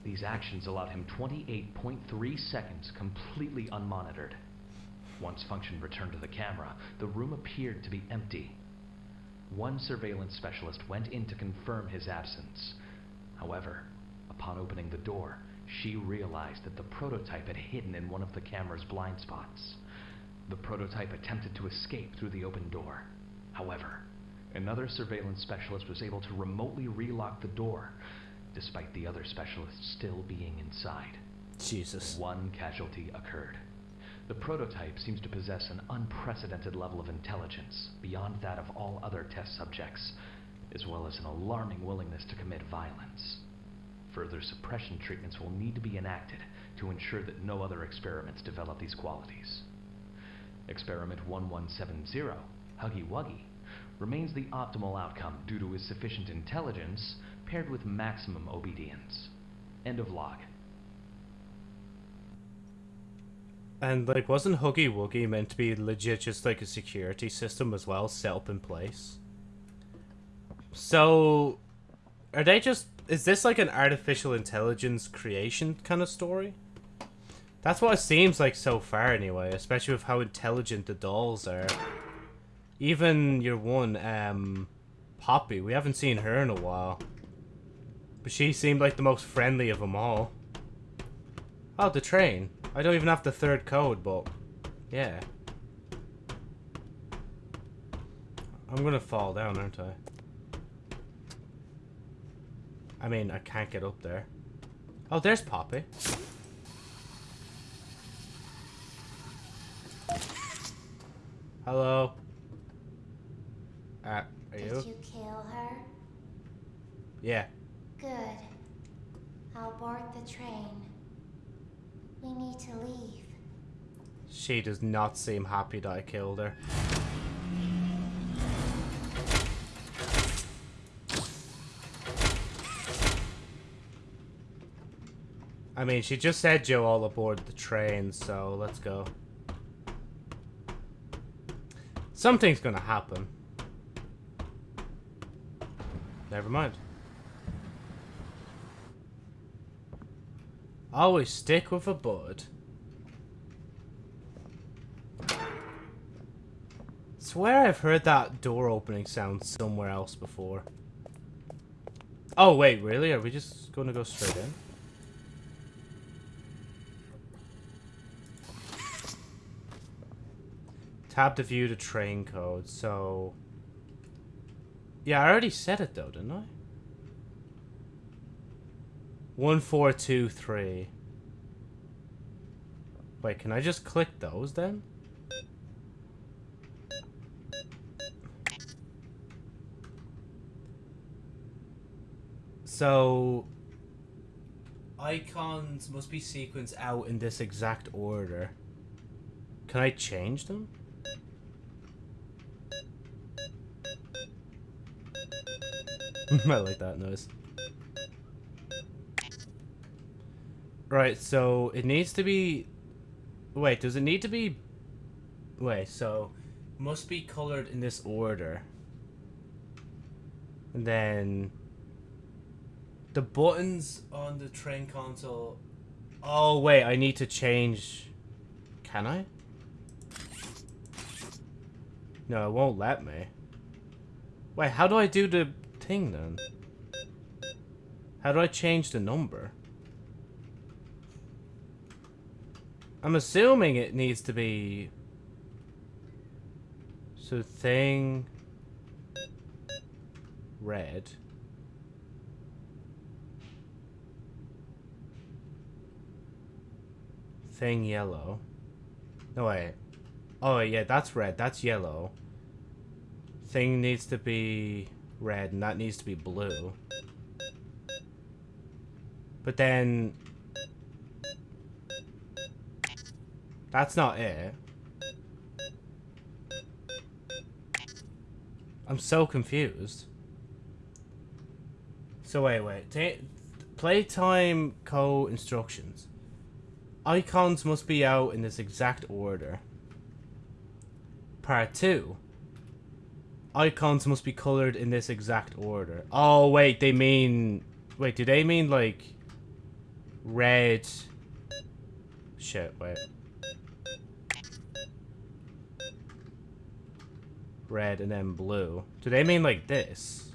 Speaker 12: These actions allowed him 28.3 seconds completely unmonitored. Once function returned to the camera, the room appeared to be empty. One surveillance specialist went in to confirm his absence. However, upon opening the door, she realized that the prototype had hidden in one of the camera's blind spots. The prototype attempted to escape through the open door. However, another surveillance specialist was able to remotely relock the door, despite the other specialist still being inside.
Speaker 1: Jesus.
Speaker 12: One casualty occurred. The prototype seems to possess an unprecedented level of intelligence beyond that of all other test subjects, as well as an alarming willingness to commit violence. Further suppression treatments will need to be enacted to ensure that no other experiments develop these qualities. Experiment 1170, Huggy Wuggy, remains the optimal outcome due to his sufficient intelligence paired with maximum obedience. End of log.
Speaker 1: And like, wasn't Huggy Wuggy meant to be legit just like a security system as well, set up in place? So, are they just? Is this like an artificial intelligence creation kind of story? That's what it seems like so far, anyway. Especially with how intelligent the dolls are. Even your one, um, Poppy. We haven't seen her in a while. But she seemed like the most friendly of them all. Oh, the train. I don't even have the third code, but... Yeah. I'm gonna fall down, aren't I? I mean, I can't get up there. Oh, there's Poppy. Hello. Uh, are
Speaker 3: Did
Speaker 1: you?
Speaker 3: you kill her?
Speaker 1: Yeah.
Speaker 3: Good. I'll board the train. We need to leave.
Speaker 1: She does not seem happy that I killed her. I mean, she just said Joe all aboard the train, so let's go. Something's gonna happen. Never mind. Always stick with a bud. Swear I've heard that door opening sound somewhere else before. Oh wait, really? Are we just gonna go straight in? Tab to view the train code, so... Yeah, I already said it though, didn't I? 1423. Wait, can I just click those then? So... Icons must be sequenced out in this exact order. Can I change them? I like that noise. Right, so it needs to be... Wait, does it need to be... Wait, so... Must be colored in this order. And then... The buttons on the train console... Oh, wait, I need to change... Can I? No, it won't let me. Wait, how do I do the thing then? How do I change the number? I'm assuming it needs to be... So thing... Red. Thing yellow. No, wait. Oh, yeah, that's red. That's yellow. Thing needs to be red, and that needs to be blue. But then... That's not it. I'm so confused. So wait, wait. Playtime co-instructions. Icons must be out in this exact order. Part 2. Icons must be colored in this exact order. Oh, wait, they mean... Wait, do they mean, like... Red... Shit, wait. Red and then blue. Do they mean like this?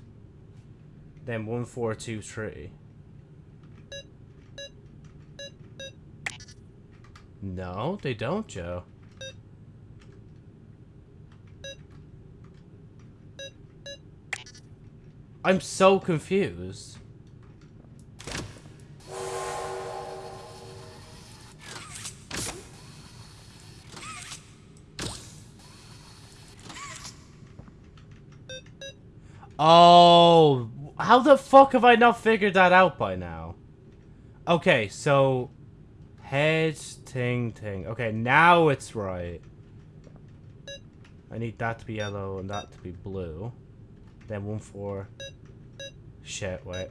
Speaker 1: Then one, four, two, three. No, they don't, Joe. I'm so confused. Oh, how the fuck have I not figured that out by now? Okay, so head ting ting. Okay, now it's right. I need that to be yellow and that to be blue. Then one for shit, wait.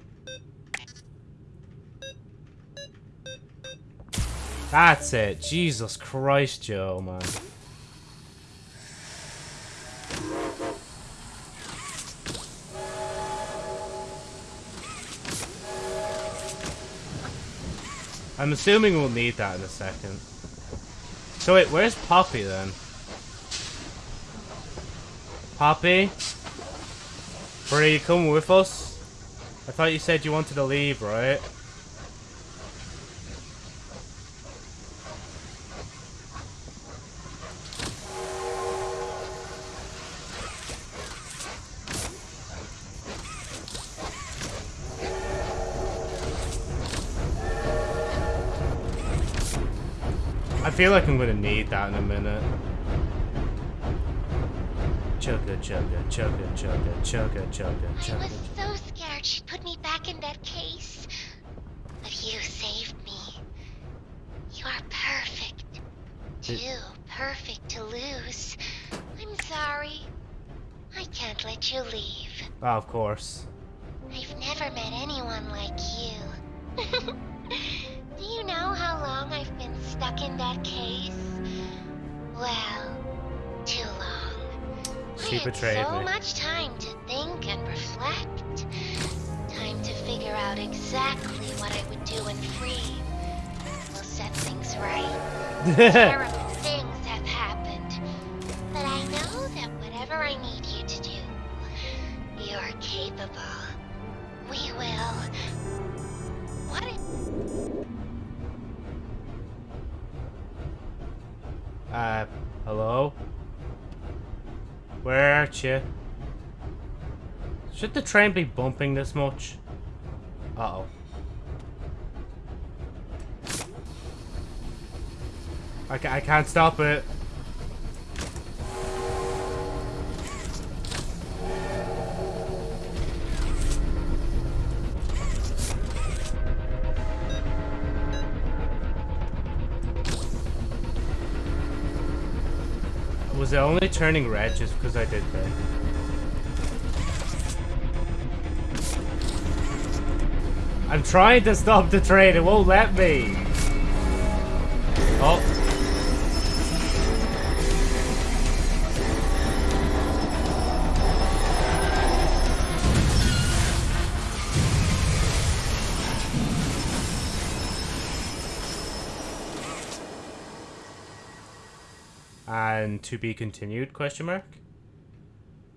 Speaker 1: That's it. Jesus Christ, Joe, man. I'm assuming we'll need that in a second. So wait, where's Poppy then? Poppy? Bree, you coming with us? I thought you said you wanted to leave, right? Feel like I'm gonna need that in a minute. Chugga chugga chugga chugga chugga chugga
Speaker 6: I was so scared she'd put me back in that case. But you saved me. You are perfect. Too perfect to lose. I'm sorry. I can't let you leave.
Speaker 1: Oh, of course. Betrayed
Speaker 6: so
Speaker 1: me.
Speaker 6: much time to think and reflect. Time to figure out exactly what I would do when free. We'll set things right. Terrible things have happened. But I know that whatever I need you to do, you're capable. We will. What
Speaker 1: Uh, hello? Where are you? Should the train be bumping this much? Uh-oh. I, ca I can't stop it. It only turning red just because I did that? I'm trying to stop the train, it won't let me. To be continued, question mark?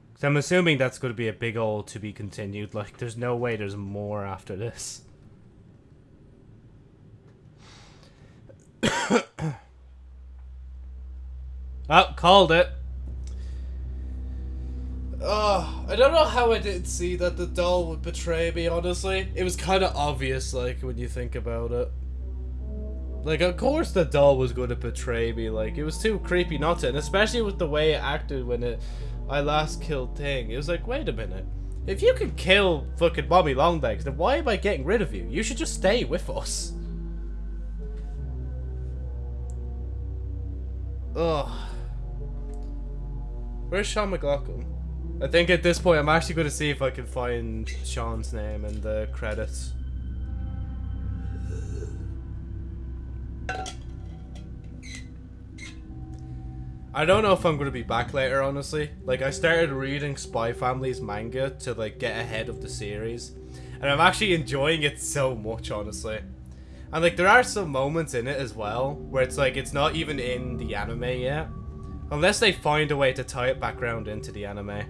Speaker 1: Because I'm assuming that's going to be a big old to be continued. Like, there's no way there's more after this. oh, called it.
Speaker 13: Oh, I don't know how I didn't see that the doll would betray me, honestly. It was kind of obvious, like, when you think about it.
Speaker 1: Like, of course the doll was going to betray me. Like, it was too creepy not to. And especially with the way it acted when it, I last killed Thing. It was like, wait a minute. If you could kill fucking Mommy Longlegs, then why am I getting rid of you? You should just stay with us. Ugh. Where's Sean McLaughlin? I think at this point I'm actually going to see if I can find Sean's name in the credits. I don't know if I'm going to be back later, honestly. Like, I started reading Spy Family's manga to, like, get ahead of the series. And I'm actually enjoying it so much, honestly. And, like, there are some moments in it as well where it's like, it's not even in the anime yet. Unless they find a way to tie it back around into the anime.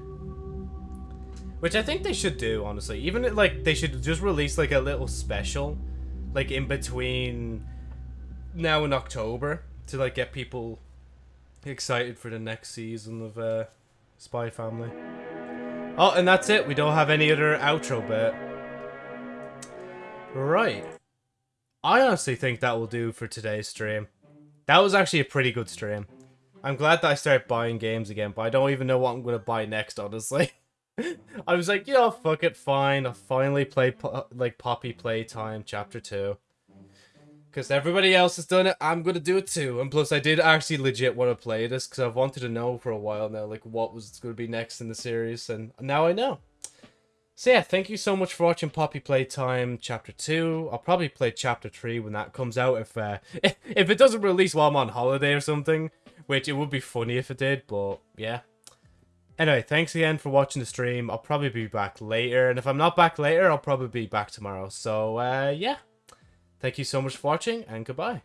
Speaker 1: Which I think they should do, honestly. Even, like, they should just release, like, a little special. Like, in between now in October. To, like, get people excited for the next season of uh, Spy Family. Oh, and that's it. We don't have any other outro bit. Right. I honestly think that will do for today's stream. That was actually a pretty good stream. I'm glad that I started buying games again, but I don't even know what I'm going to buy next, honestly. I was like, know, fuck it, fine. I'll finally play, like, Poppy Playtime Chapter 2. Because everybody else has done it, I'm to do it too. And plus, I did actually legit want to play this, because I've wanted to know for a while now, like, what was to be next in the series, and now I know. So yeah, thank you so much for watching Poppy Playtime Chapter 2. I'll probably play Chapter 3 when that comes out, if, uh, if it doesn't release while I'm on holiday or something. Which, it would be funny if it did, but yeah. Anyway, thanks again for watching the stream. I'll probably be back later, and if I'm not back later, I'll probably be back tomorrow. So, uh, yeah. Thank you so much for watching, and goodbye.